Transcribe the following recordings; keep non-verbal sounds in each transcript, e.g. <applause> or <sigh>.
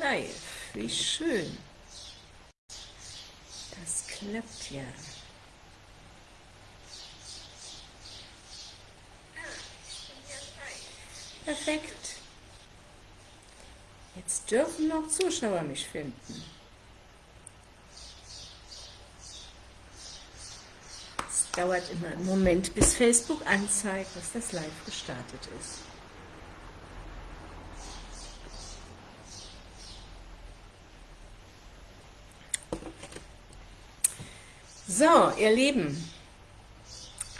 Live. Wie schön. Das klappt ja. Perfekt. Jetzt dürfen noch Zuschauer mich finden. Es dauert immer einen Moment, bis Facebook anzeigt, dass das live gestartet ist. So, ihr Lieben,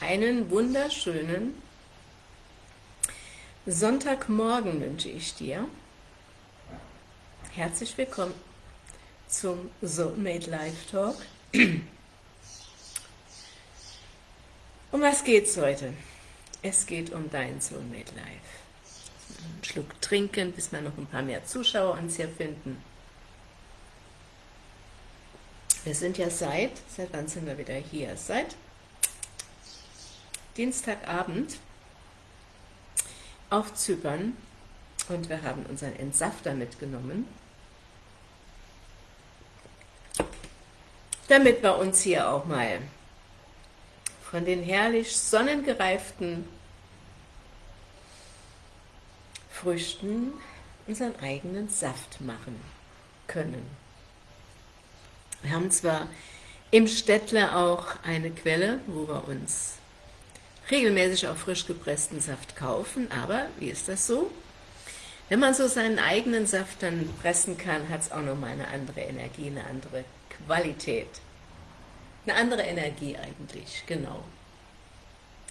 einen wunderschönen Sonntagmorgen wünsche ich dir. Herzlich willkommen zum Soulmate Live Talk. Um was geht's heute? Es geht um dein Soulmate Live. Einen Schluck trinken, bis wir noch ein paar mehr Zuschauer uns hier finden. Wir sind ja seit, seit wann sind wir wieder hier? Seit Dienstagabend auf Zypern und wir haben unseren Entsafter mitgenommen, damit wir uns hier auch mal von den herrlich sonnengereiften Früchten unseren eigenen Saft machen können. Wir haben zwar im Städtle auch eine Quelle, wo wir uns regelmäßig auch frisch gepressten Saft kaufen, aber wie ist das so? Wenn man so seinen eigenen Saft dann pressen kann, hat es auch nochmal eine andere Energie, eine andere Qualität. Eine andere Energie eigentlich, genau.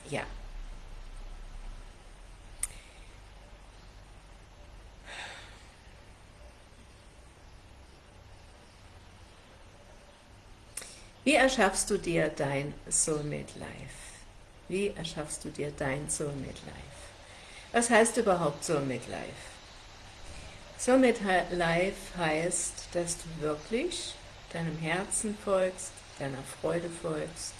Ja. Wie erschaffst du dir dein Soulmate Life? Wie erschaffst du dir dein Soulmate Life? Was heißt überhaupt Soulmate Life? Soulmate Life heißt, dass du wirklich deinem Herzen folgst, deiner Freude folgst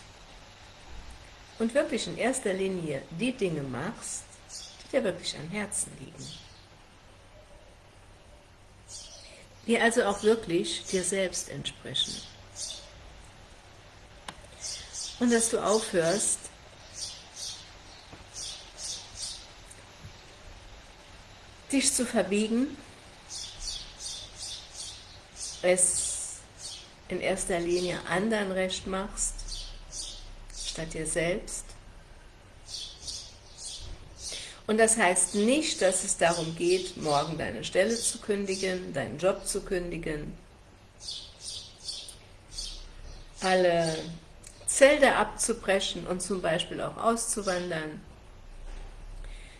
und wirklich in erster Linie die Dinge machst, die dir wirklich am Herzen liegen. Die also auch wirklich dir selbst entsprechen und dass du aufhörst, dich zu verbiegen, es in erster Linie anderen recht machst, statt dir selbst. Und das heißt nicht, dass es darum geht, morgen deine Stelle zu kündigen, deinen Job zu kündigen, alle Zelte abzubrechen und zum Beispiel auch auszuwandern,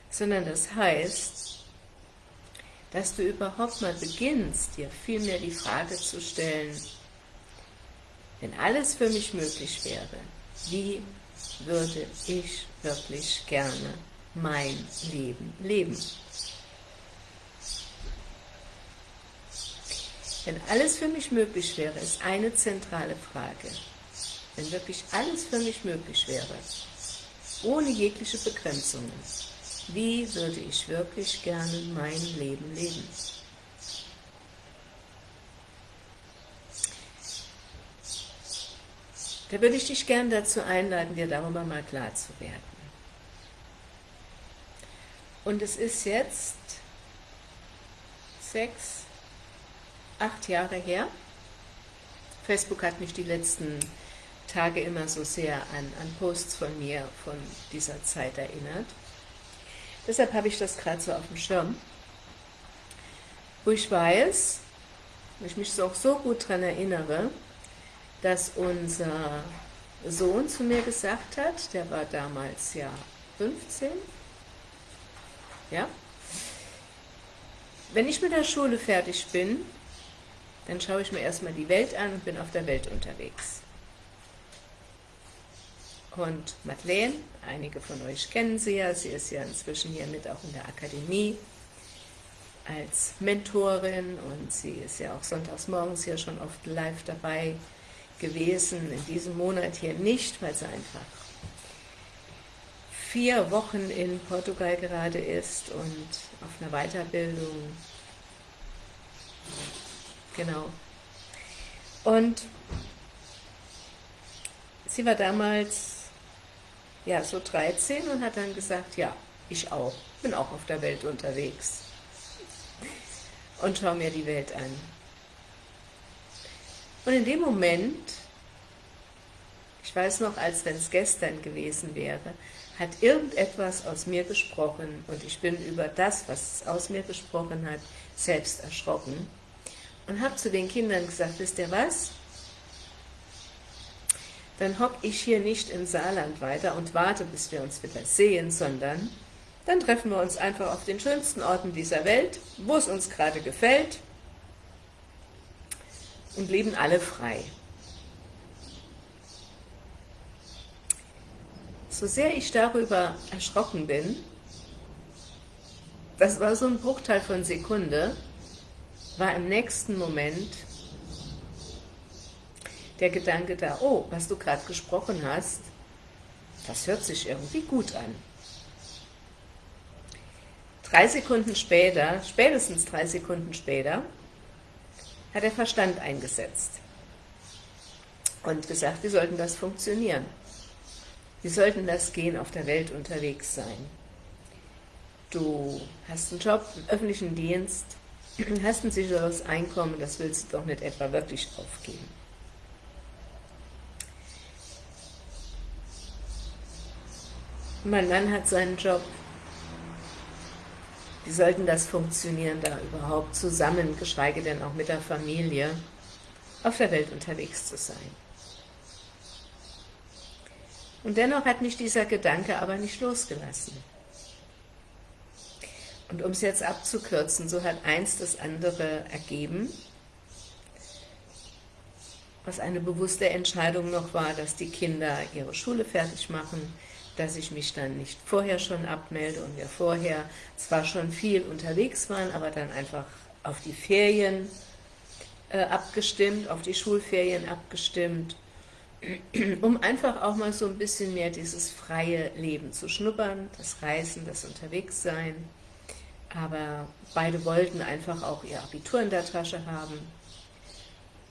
sondern das heißt, dass du überhaupt mal beginnst, dir vielmehr die Frage zu stellen, wenn alles für mich möglich wäre, wie würde ich wirklich gerne mein Leben leben? Wenn alles für mich möglich wäre, ist eine zentrale Frage wenn wirklich alles für mich möglich wäre, ohne jegliche Begrenzungen, wie würde ich wirklich gerne mein Leben leben? Da würde ich dich gerne dazu einladen, dir darüber mal klar zu werden. Und es ist jetzt sechs, acht Jahre her. Facebook hat mich die letzten Tage immer so sehr an, an Posts von mir von dieser Zeit erinnert. Deshalb habe ich das gerade so auf dem Schirm, wo ich weiß, wo ich mich auch so gut daran erinnere, dass unser Sohn zu mir gesagt hat, der war damals ja 15, ja, wenn ich mit der Schule fertig bin, dann schaue ich mir erstmal die Welt an und bin auf der Welt unterwegs und Madeleine, einige von euch kennen sie ja, sie ist ja inzwischen hier mit auch in der Akademie als Mentorin und sie ist ja auch sonntags morgens hier schon oft live dabei gewesen, in diesem Monat hier nicht, weil sie einfach vier Wochen in Portugal gerade ist und auf einer Weiterbildung. Genau. Und sie war damals ja so 13 und hat dann gesagt, ja, ich auch, bin auch auf der Welt unterwegs und schaue mir die Welt an. Und in dem Moment, ich weiß noch, als wenn es gestern gewesen wäre, hat irgendetwas aus mir gesprochen und ich bin über das, was es aus mir gesprochen hat, selbst erschrocken und habe zu den Kindern gesagt, wisst ihr was? Dann hocke ich hier nicht im Saarland weiter und warte, bis wir uns wieder sehen, sondern dann treffen wir uns einfach auf den schönsten Orten dieser Welt, wo es uns gerade gefällt und leben alle frei. So sehr ich darüber erschrocken bin, das war so ein Bruchteil von Sekunde, war im nächsten Moment der Gedanke da, oh, was du gerade gesprochen hast, das hört sich irgendwie gut an. Drei Sekunden später, spätestens drei Sekunden später, hat der Verstand eingesetzt und gesagt, wie sollten das funktionieren? Wie sollten das gehen, auf der Welt unterwegs sein? Du hast einen Job im öffentlichen Dienst, <clears throat> hast ein sicheres Einkommen, das willst du doch nicht etwa wirklich aufgeben. Mein Mann hat seinen Job, wie sollten das funktionieren, da überhaupt zusammen, geschweige denn auch mit der Familie, auf der Welt unterwegs zu sein? Und dennoch hat mich dieser Gedanke aber nicht losgelassen. Und um es jetzt abzukürzen, so hat eins das andere ergeben, was eine bewusste Entscheidung noch war, dass die Kinder ihre Schule fertig machen, dass ich mich dann nicht vorher schon abmelde und wir vorher zwar schon viel unterwegs waren, aber dann einfach auf die Ferien äh, abgestimmt, auf die Schulferien abgestimmt, <clears throat> um einfach auch mal so ein bisschen mehr dieses freie Leben zu schnuppern, das Reisen, das Unterwegssein, aber beide wollten einfach auch ihr Abitur in der Tasche haben.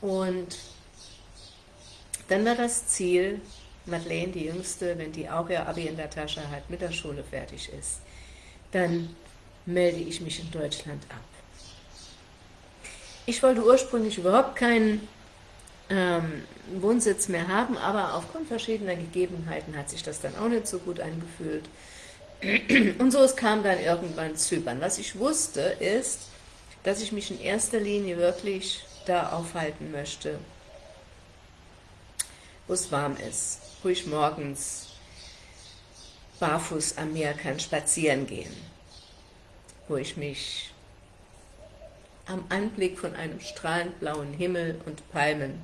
Und dann war das Ziel, Madeleine, die Jüngste, wenn die auch ihr Abi in der Tasche hat, mit der Schule fertig ist, dann melde ich mich in Deutschland ab. Ich wollte ursprünglich überhaupt keinen ähm, Wohnsitz mehr haben, aber aufgrund verschiedener Gegebenheiten hat sich das dann auch nicht so gut angefühlt. <clears throat> Und so es kam dann irgendwann Zypern. Was ich wusste, ist, dass ich mich in erster Linie wirklich da aufhalten möchte, wo es warm ist, wo ich morgens barfuß am Meer kann spazieren gehen, wo ich mich am Anblick von einem strahlend blauen Himmel und Palmen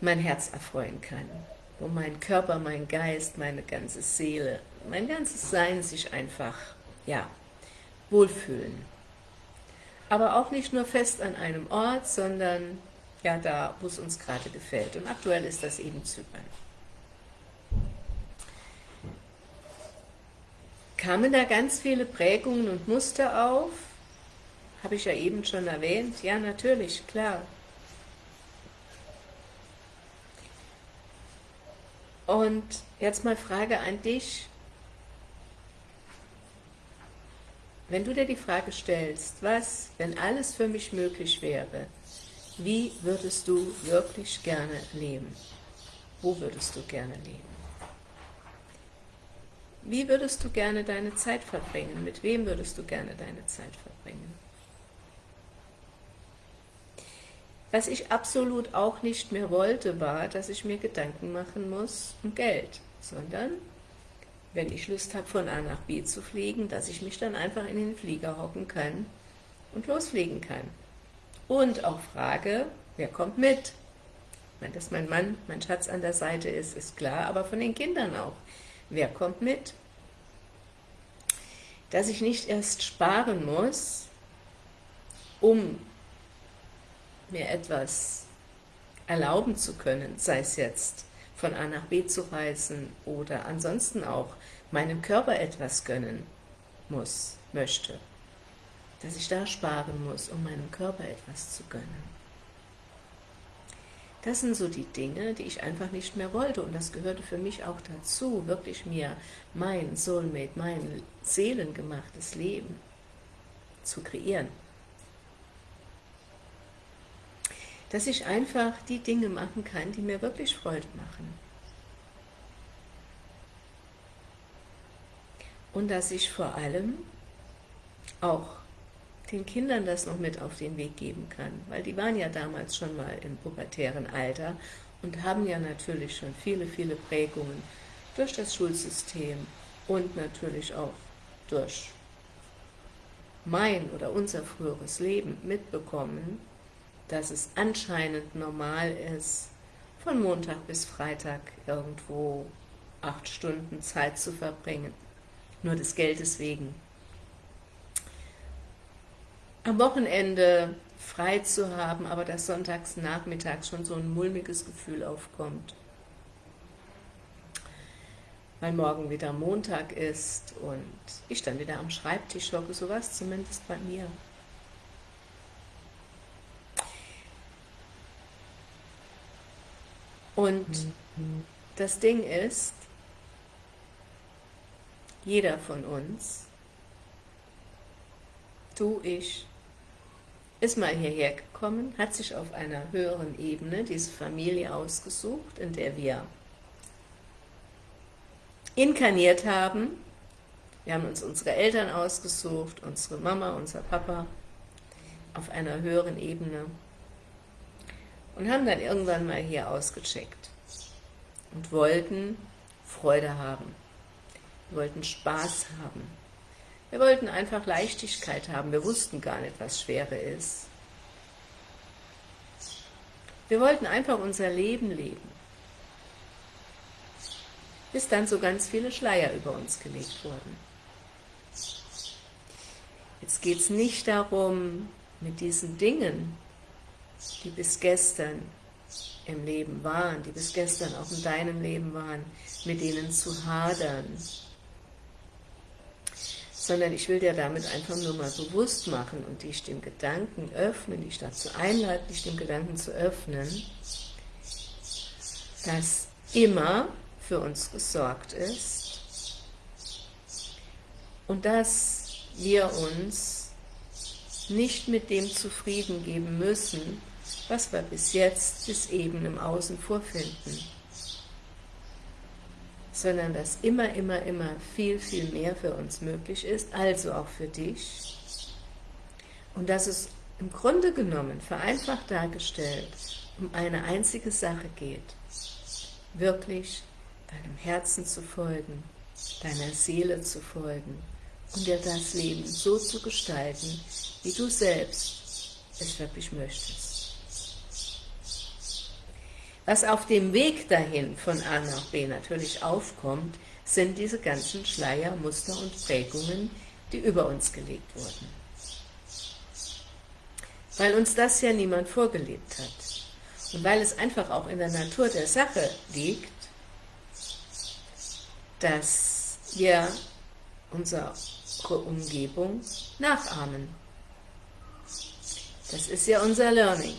mein Herz erfreuen kann, wo mein Körper, mein Geist, meine ganze Seele mein ganzes Sein sich einfach, ja, wohlfühlen. Aber auch nicht nur fest an einem Ort, sondern ja da, wo es uns gerade gefällt. Und aktuell ist das eben Zypern. Kamen da ganz viele Prägungen und Muster auf? Habe ich ja eben schon erwähnt. Ja, natürlich, klar. Und jetzt mal Frage an dich. Wenn du dir die Frage stellst, was, wenn alles für mich möglich wäre, wie würdest du wirklich gerne leben? Wo würdest du gerne leben? Wie würdest du gerne deine Zeit verbringen? Mit wem würdest du gerne deine Zeit verbringen? Was ich absolut auch nicht mehr wollte, war, dass ich mir Gedanken machen muss um Geld, sondern wenn ich Lust habe, von A nach B zu fliegen, dass ich mich dann einfach in den Flieger hocken kann und losfliegen kann. Und auch frage, wer kommt mit? Dass mein Mann, mein Schatz an der Seite ist, ist klar, aber von den Kindern auch. Wer kommt mit? Dass ich nicht erst sparen muss, um mir etwas erlauben zu können, sei es jetzt von A nach B zu reisen oder ansonsten auch meinem Körper etwas gönnen muss, möchte. Dass ich da sparen muss, um meinem Körper etwas zu gönnen. Das sind so die Dinge, die ich einfach nicht mehr wollte und das gehörte für mich auch dazu, wirklich mir mein Soulmate, mein seelengemachtes Leben zu kreieren. Dass ich einfach die Dinge machen kann, die mir wirklich Freude machen. Und dass ich vor allem auch den Kindern das noch mit auf den Weg geben kann, weil die waren ja damals schon mal im pubertären Alter und haben ja natürlich schon viele, viele Prägungen durch das Schulsystem und natürlich auch durch mein oder unser früheres Leben mitbekommen, dass es anscheinend normal ist, von Montag bis Freitag irgendwo acht Stunden Zeit zu verbringen, nur des Geldes wegen am Wochenende frei zu haben, aber dass sonntags nachmittags schon so ein mulmiges Gefühl aufkommt. Weil morgen wieder Montag ist und ich dann wieder am Schreibtisch hocke, sowas zumindest bei mir. Und das Ding ist, jeder von uns, du, ich, ist mal hierher gekommen, hat sich auf einer höheren Ebene diese Familie ausgesucht, in der wir inkarniert haben. Wir haben uns unsere Eltern ausgesucht, unsere Mama, unser Papa, auf einer höheren Ebene und haben dann irgendwann mal hier ausgecheckt und wollten Freude haben, wollten Spaß haben, wir wollten einfach Leichtigkeit haben, wir wussten gar nicht, was Schwere ist. Wir wollten einfach unser Leben leben. Bis dann so ganz viele Schleier über uns gelegt wurden. Jetzt geht es nicht darum, mit diesen Dingen, die bis gestern im Leben waren, die bis gestern auch in deinem Leben waren, mit denen zu hadern, sondern ich will dir damit einfach nur mal bewusst machen und dich dem Gedanken öffnen, dich dazu einladen, dich dem Gedanken zu öffnen, dass immer für uns gesorgt ist und dass wir uns nicht mit dem zufrieden geben müssen, was wir bis jetzt, bis eben im Außen vorfinden sondern dass immer, immer, immer viel, viel mehr für uns möglich ist, also auch für dich. Und dass es im Grunde genommen, vereinfacht dargestellt, um eine einzige Sache geht, wirklich deinem Herzen zu folgen, deiner Seele zu folgen und dir das Leben so zu gestalten, wie du selbst es wirklich möchtest. Was auf dem Weg dahin von A nach B natürlich aufkommt, sind diese ganzen Schleier, Muster und Prägungen, die über uns gelegt wurden. Weil uns das ja niemand vorgelebt hat. Und weil es einfach auch in der Natur der Sache liegt, dass wir unsere Umgebung nachahmen. Das ist ja unser Learning.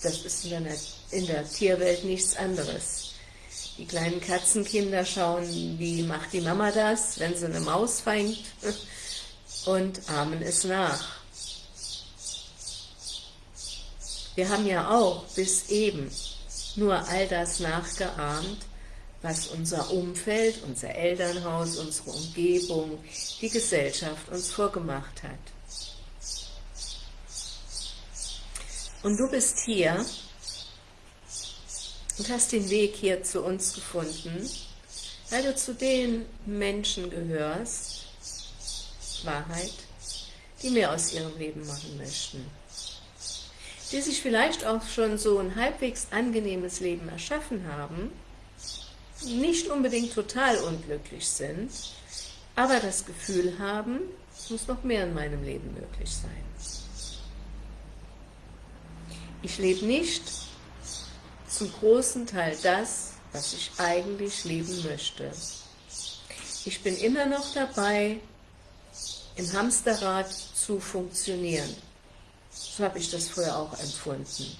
Das ist in der Natur in der Tierwelt nichts anderes. Die kleinen Katzenkinder schauen, wie macht die Mama das, wenn sie eine Maus fängt <laughs> und ahmen es nach. Wir haben ja auch bis eben nur all das nachgeahmt, was unser Umfeld, unser Elternhaus, unsere Umgebung, die Gesellschaft uns vorgemacht hat. Und du bist hier, und hast den Weg hier zu uns gefunden, weil du zu den Menschen gehörst, Wahrheit, die mehr aus ihrem Leben machen möchten. Die sich vielleicht auch schon so ein halbwegs angenehmes Leben erschaffen haben, nicht unbedingt total unglücklich sind, aber das Gefühl haben, es muss noch mehr in meinem Leben möglich sein. Ich lebe nicht zum großen Teil das, was ich eigentlich leben möchte. Ich bin immer noch dabei, im Hamsterrad zu funktionieren. So habe ich das früher auch empfunden.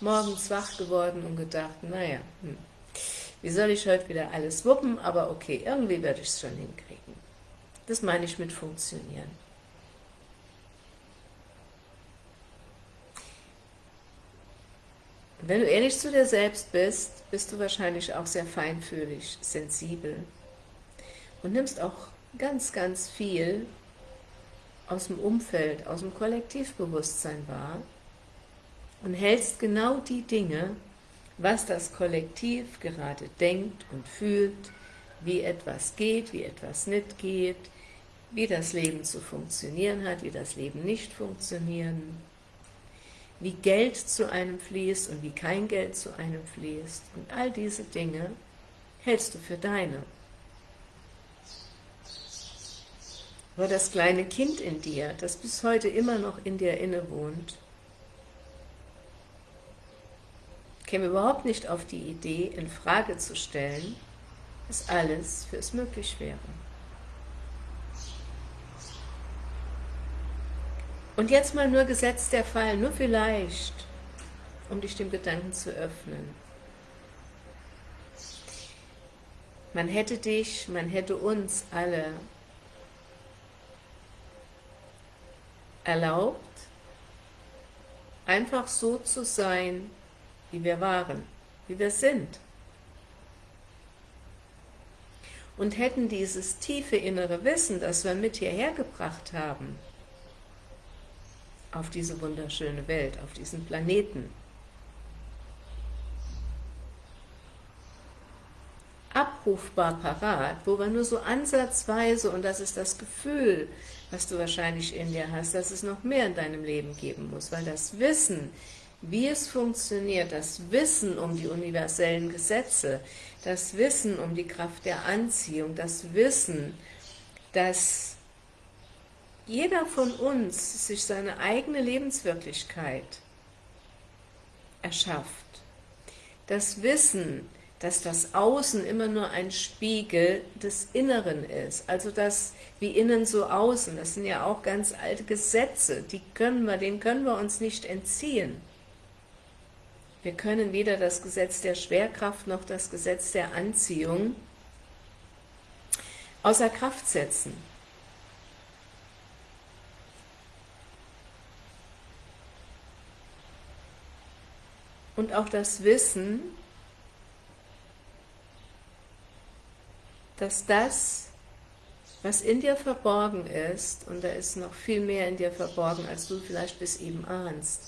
Morgens wach geworden und gedacht, naja, hm, wie soll ich heute wieder alles wuppen, aber okay, irgendwie werde ich es schon hinkriegen. Das meine ich mit funktionieren. Wenn du ehrlich zu dir selbst bist, bist du wahrscheinlich auch sehr feinfühlig, sensibel und nimmst auch ganz, ganz viel aus dem Umfeld, aus dem Kollektivbewusstsein wahr und hältst genau die Dinge, was das Kollektiv gerade denkt und fühlt, wie etwas geht, wie etwas nicht geht, wie das Leben zu funktionieren hat, wie das Leben nicht funktionieren, wie Geld zu einem fließt und wie kein Geld zu einem fließt. Und all diese Dinge hältst du für deine. Aber das kleine Kind in dir, das bis heute immer noch in dir innewohnt, käme überhaupt nicht auf die Idee, in Frage zu stellen, dass alles für es möglich wäre. Und jetzt mal nur gesetzt der Fall, nur vielleicht, um dich dem Gedanken zu öffnen. Man hätte dich, man hätte uns alle erlaubt, einfach so zu sein, wie wir waren, wie wir sind. Und hätten dieses tiefe innere Wissen, das wir mit hierher gebracht haben, auf diese wunderschöne Welt, auf diesen Planeten, abrufbar parat, wo wir nur so ansatzweise, und das ist das Gefühl, was du wahrscheinlich in dir hast, dass es noch mehr in deinem Leben geben muss, weil das Wissen, wie es funktioniert, das Wissen um die universellen Gesetze, das Wissen um die Kraft der Anziehung, das Wissen, dass jeder von uns sich seine eigene Lebenswirklichkeit erschafft. Das Wissen, dass das Außen immer nur ein Spiegel des Inneren ist. Also das wie innen so außen, das sind ja auch ganz alte Gesetze, die können wir, denen können wir uns nicht entziehen. Wir können weder das Gesetz der Schwerkraft noch das Gesetz der Anziehung außer Kraft setzen. Und auch das Wissen, dass das, was in dir verborgen ist, und da ist noch viel mehr in dir verborgen, als du vielleicht bis eben ahnst,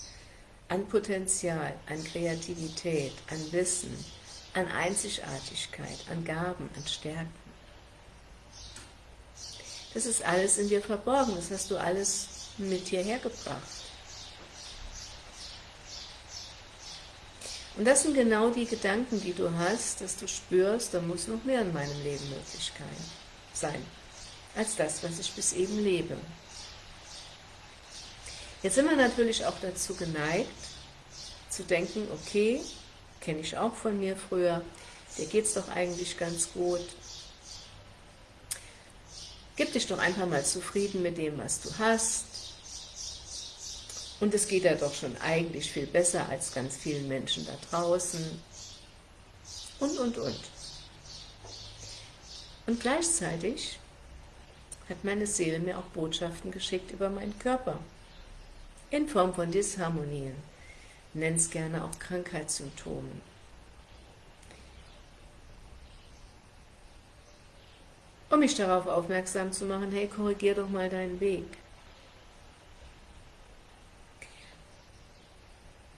an Potenzial, an Kreativität, an Wissen, an Einzigartigkeit, an Gaben, an Stärken. Das ist alles in dir verborgen, das hast du alles mit hierher gebracht. Und das sind genau die Gedanken, die du hast, dass du spürst, da muss noch mehr in meinem Leben möglich sein, als das, was ich bis eben lebe. Jetzt sind wir natürlich auch dazu geneigt, zu denken, okay, kenne ich auch von mir früher, dir geht es doch eigentlich ganz gut. Gib dich doch einfach mal zufrieden mit dem, was du hast. Und es geht ja doch schon eigentlich viel besser als ganz vielen Menschen da draußen. Und, und, und. Und gleichzeitig hat meine Seele mir auch Botschaften geschickt über meinen Körper. In Form von Disharmonien. Nenn es gerne auch Krankheitssymptomen. Um mich darauf aufmerksam zu machen, hey, korrigier doch mal deinen Weg.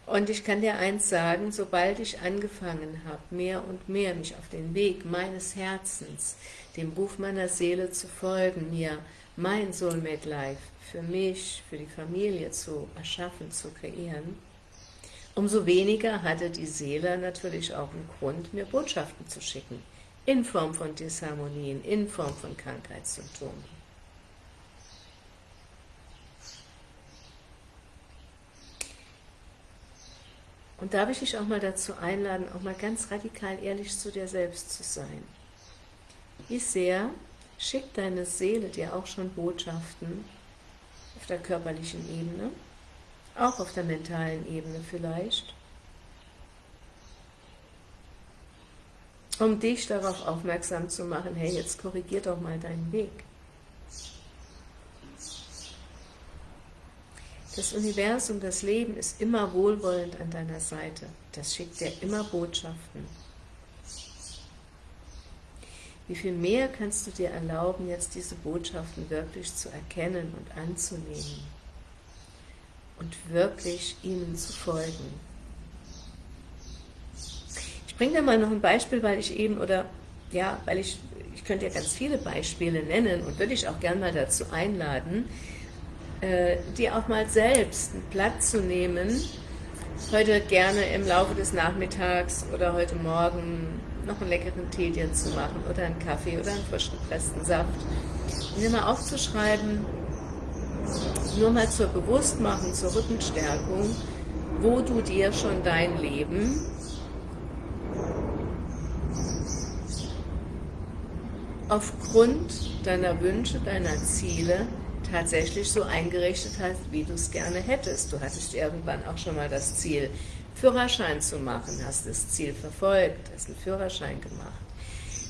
Und ich kann dir eins sagen, sobald ich angefangen habe, mehr und mehr mich auf den Weg meines Herzens, dem Ruf meiner Seele zu folgen, mir mein Soulmate Life für mich, für die Familie zu erschaffen, zu kreieren, umso weniger hatte die Seele natürlich auch einen Grund, mir Botschaften zu schicken, in Form von Disharmonien, in Form von Krankheitssymptomen. Und darf ich dich auch mal dazu einladen, auch mal ganz radikal ehrlich zu dir selbst zu sein. Wie sehr schickt deine Seele dir auch schon Botschaften, auf der körperlichen Ebene, auch auf der mentalen Ebene vielleicht, um dich darauf aufmerksam zu machen, hey, jetzt korrigier doch mal deinen Weg. Das Universum, das Leben ist immer wohlwollend an deiner Seite. Das schickt dir immer Botschaften. Wie viel mehr kannst du dir erlauben, jetzt diese Botschaften wirklich zu erkennen und anzunehmen und wirklich ihnen zu folgen. Ich bringe dir mal noch ein Beispiel, weil ich eben, oder ja, weil ich, ich könnte ja ganz viele Beispiele nennen und würde ich auch gerne mal dazu einladen, äh, dir auch mal selbst einen Platz zu nehmen, heute gerne im Laufe des Nachmittags oder heute Morgen noch einen leckeren Tee dir zu machen oder einen Kaffee oder einen frisch gepressten Saft und dir mal aufzuschreiben, nur mal zur Bewusstmachung, zur Rückenstärkung, wo du dir schon dein Leben aufgrund deiner Wünsche, deiner Ziele tatsächlich so eingerichtet hast, wie du es gerne hättest. Du hattest irgendwann auch schon mal das Ziel, Führerschein zu machen, hast das Ziel verfolgt, hast einen Führerschein gemacht.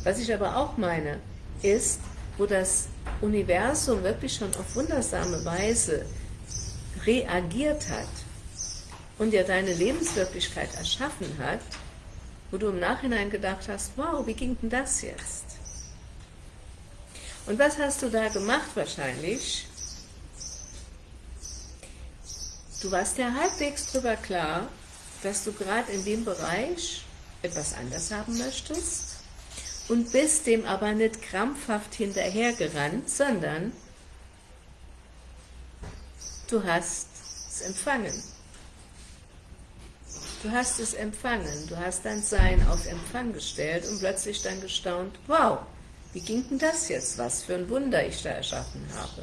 Was ich aber auch meine, ist, wo das Universum wirklich schon auf wundersame Weise reagiert hat und dir deine Lebenswirklichkeit erschaffen hat, wo du im Nachhinein gedacht hast, wow, wie ging denn das jetzt? Und was hast du da gemacht wahrscheinlich? Du warst ja halbwegs drüber klar, dass du gerade in dem Bereich etwas anders haben möchtest und bist dem aber nicht krampfhaft hinterhergerannt, sondern du hast es empfangen. Du hast es empfangen, du hast dein Sein auf Empfang gestellt und plötzlich dann gestaunt, wow, wie ging denn das jetzt? Was für ein Wunder ich da erschaffen habe.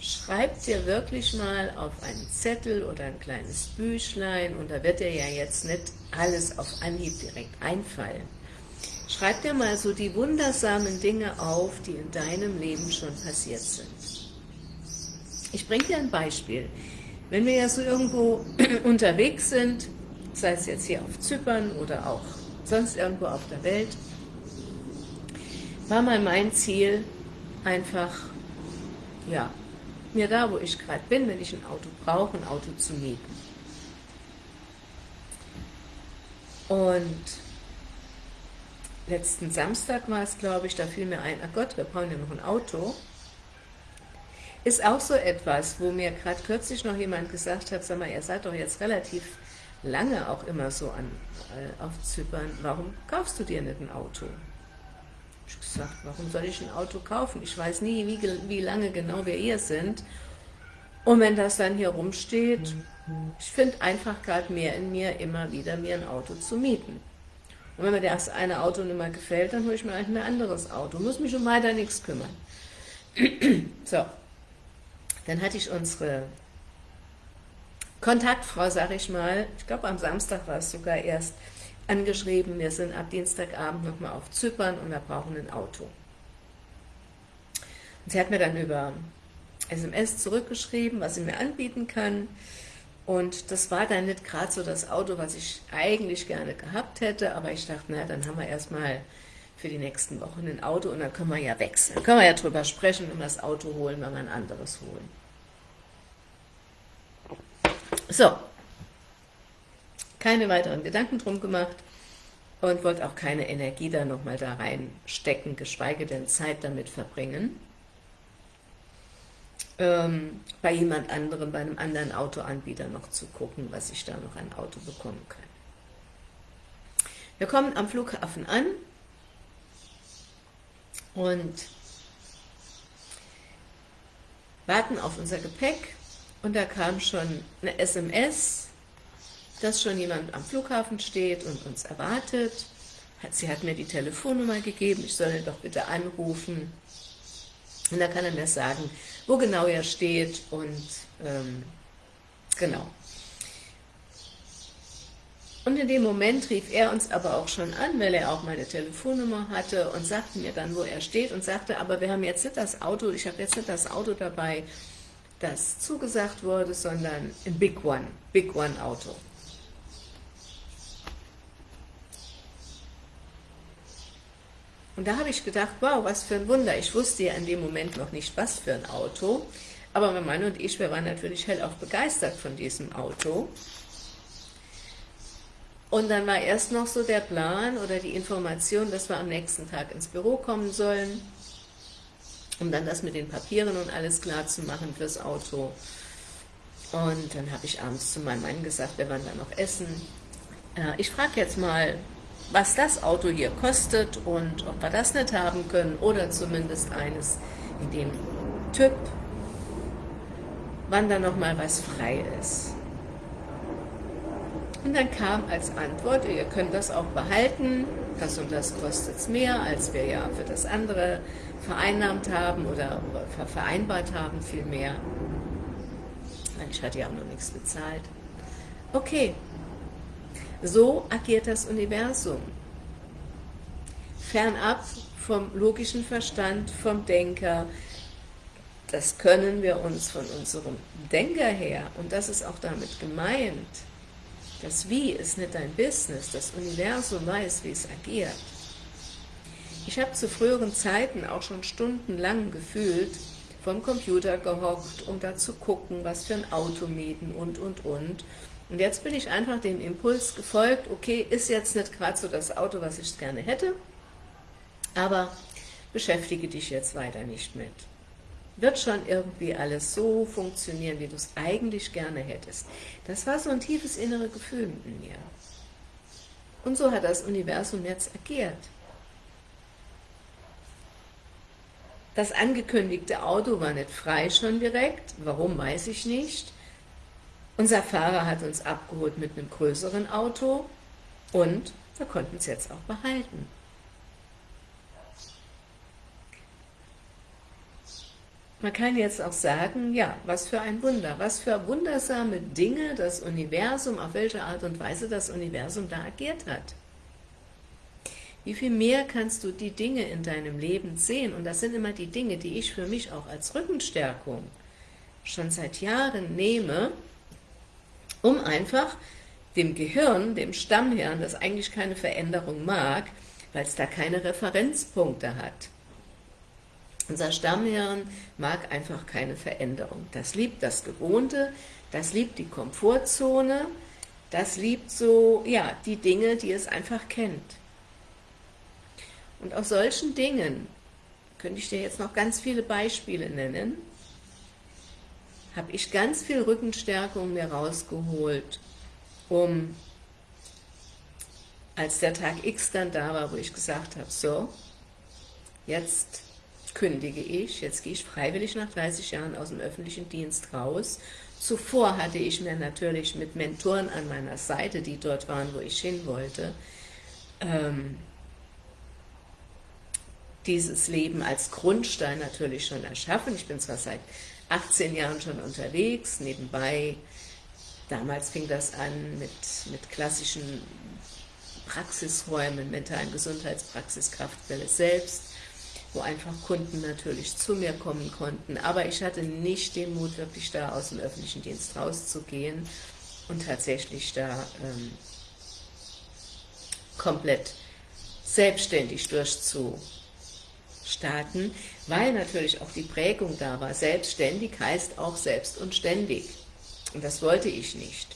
Schreib dir wirklich mal auf einen Zettel oder ein kleines Büchlein, und da wird dir ja jetzt nicht alles auf Anhieb direkt einfallen. Schreib dir mal so die wundersamen Dinge auf, die in deinem Leben schon passiert sind. Ich bringe dir ein Beispiel. Wenn wir ja so irgendwo <clears throat> unterwegs sind, sei es jetzt hier auf Zypern oder auch sonst irgendwo auf der Welt, war mal mein Ziel, einfach, ja, mir da, wo ich gerade bin, wenn ich ein Auto brauche, ein Auto zu mieten. Und letzten Samstag war es, glaube ich, da fiel mir ein, ach Gott, wir brauchen ja noch ein Auto. Ist auch so etwas, wo mir gerade kürzlich noch jemand gesagt hat, sag mal, ihr seid doch jetzt relativ lange auch immer so an, äh, auf Zypern, warum kaufst du dir nicht ein Auto? Ich gesagt, warum soll ich ein Auto kaufen? Ich weiß nie, wie, wie lange genau wir hier sind. Und wenn das dann hier rumsteht, ich finde einfach gerade mehr in mir, immer wieder mir ein Auto zu mieten. Und wenn mir das eine Auto nicht mehr gefällt, dann hole ich mir ein anderes Auto. Muss mich um weiter nichts kümmern. <clears throat> so, dann hatte ich unsere Kontaktfrau, sag ich mal, ich glaube am Samstag war es sogar erst, angeschrieben, wir sind ab Dienstagabend nochmal auf Zypern und wir brauchen ein Auto. Und sie hat mir dann über SMS zurückgeschrieben, was sie mir anbieten kann. Und das war dann nicht gerade so das Auto, was ich eigentlich gerne gehabt hätte, aber ich dachte, na, dann haben wir erstmal für die nächsten Wochen ein Auto und dann können wir ja wechseln. Dann können wir ja drüber sprechen, wir das Auto holen, wenn wir ein anderes holen. So, keine weiteren Gedanken drum gemacht und wollte auch keine Energie da nochmal da reinstecken, geschweige denn Zeit damit verbringen, ähm, bei jemand anderem, bei einem anderen Autoanbieter noch zu gucken, was ich da noch ein Auto bekommen kann. Wir kommen am Flughafen an und warten auf unser Gepäck und da kam schon eine SMS, dass schon jemand am Flughafen steht und uns erwartet. Sie hat mir die Telefonnummer gegeben, ich soll ihn doch bitte anrufen. Und da kann er mir sagen, wo genau er steht und ähm, genau. Und in dem Moment rief er uns aber auch schon an, weil er auch meine Telefonnummer hatte und sagte mir dann, wo er steht und sagte, aber wir haben jetzt nicht das Auto, ich habe jetzt nicht das Auto dabei, das zugesagt wurde, sondern ein Big One, Big One Auto. Und da habe ich gedacht, wow, was für ein Wunder. Ich wusste ja in dem Moment noch nicht, was für ein Auto. Aber mein Mann und ich, wir waren natürlich hellauf begeistert von diesem Auto. Und dann war erst noch so der Plan oder die Information, dass wir am nächsten Tag ins Büro kommen sollen, um dann das mit den Papieren und alles klar zu machen fürs Auto. Und dann habe ich abends zu meinem Mann gesagt, wir waren dann noch essen. Äh, ich frage jetzt mal, was das Auto hier kostet und ob wir das nicht haben können oder zumindest eines in dem Typ, wann da noch mal was frei ist. Und dann kam als Antwort, ihr könnt das auch behalten, das und das kostet es mehr, als wir ja für das andere vereinnahmt haben oder vereinbart haben vielmehr. Ich hatte ja auch noch nichts bezahlt. Okay, so agiert das Universum. Fernab vom logischen Verstand, vom Denker, das können wir uns von unserem Denker her, und das ist auch damit gemeint, das Wie ist nicht dein Business, das Universum weiß, wie es agiert. Ich habe zu früheren Zeiten auch schon stundenlang gefühlt, vom Computer gehockt, um da zu gucken, was für ein Auto mieten und, und, und. Und jetzt bin ich einfach dem Impuls gefolgt, okay, ist jetzt nicht gerade so das Auto, was ich gerne hätte, aber beschäftige dich jetzt weiter nicht mit wird schon irgendwie alles so funktionieren, wie du es eigentlich gerne hättest. Das war so ein tiefes innere Gefühl in mir. Und so hat das Universum jetzt agiert. Das angekündigte Auto war nicht frei schon direkt, warum weiß ich nicht. Unser Fahrer hat uns abgeholt mit einem größeren Auto und wir konnten es jetzt auch behalten. Man kann jetzt auch sagen, ja, was für ein Wunder, was für wundersame Dinge das Universum, auf welche Art und Weise das Universum da agiert hat. Wie viel mehr kannst du die Dinge in deinem Leben sehen? Und das sind immer die Dinge, die ich für mich auch als Rückenstärkung schon seit Jahren nehme, um einfach dem Gehirn, dem Stammhirn, das eigentlich keine Veränderung mag, weil es da keine Referenzpunkte hat, unser Stammhirn mag einfach keine Veränderung. Das liebt das Gewohnte, das liebt die Komfortzone, das liebt so, ja, die Dinge, die es einfach kennt. Und aus solchen Dingen, könnte ich dir jetzt noch ganz viele Beispiele nennen, habe ich ganz viel Rückenstärkung mir rausgeholt, um, als der Tag X dann da war, wo ich gesagt habe, so, jetzt kündige ich, jetzt gehe ich freiwillig nach 30 Jahren aus dem öffentlichen Dienst raus. Zuvor hatte ich mir natürlich mit Mentoren an meiner Seite, die dort waren, wo ich hin wollte, ähm, dieses Leben als Grundstein natürlich schon erschaffen. Ich bin zwar seit 18 Jahren schon unterwegs, nebenbei, damals fing das an mit, mit klassischen Praxisräumen, mentalen Gesundheitspraxis, Kraftquelle selbst, wo einfach Kunden natürlich zu mir kommen konnten. Aber ich hatte nicht den Mut, wirklich da aus dem öffentlichen Dienst rauszugehen und tatsächlich da ähm, komplett selbstständig durchzustarten, weil natürlich auch die Prägung da war. Selbstständig heißt auch selbst und ständig. Und das wollte ich nicht.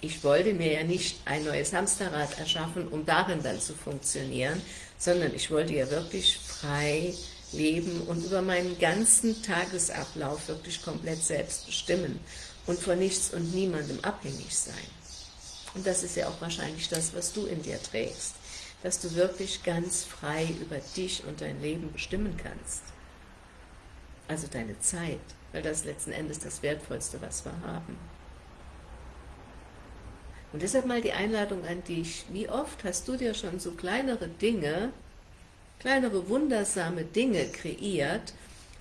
Ich wollte mir ja nicht ein neues Hamsterrad erschaffen, um darin dann zu funktionieren, sondern ich wollte ja wirklich frei leben und über meinen ganzen Tagesablauf wirklich komplett selbst bestimmen und von nichts und niemandem abhängig sein. Und das ist ja auch wahrscheinlich das, was du in dir trägst, dass du wirklich ganz frei über dich und dein Leben bestimmen kannst. Also deine Zeit, weil das letzten Endes das Wertvollste, was wir haben. Und deshalb mal die Einladung an dich, wie oft hast du dir schon so kleinere Dinge, kleinere wundersame Dinge kreiert,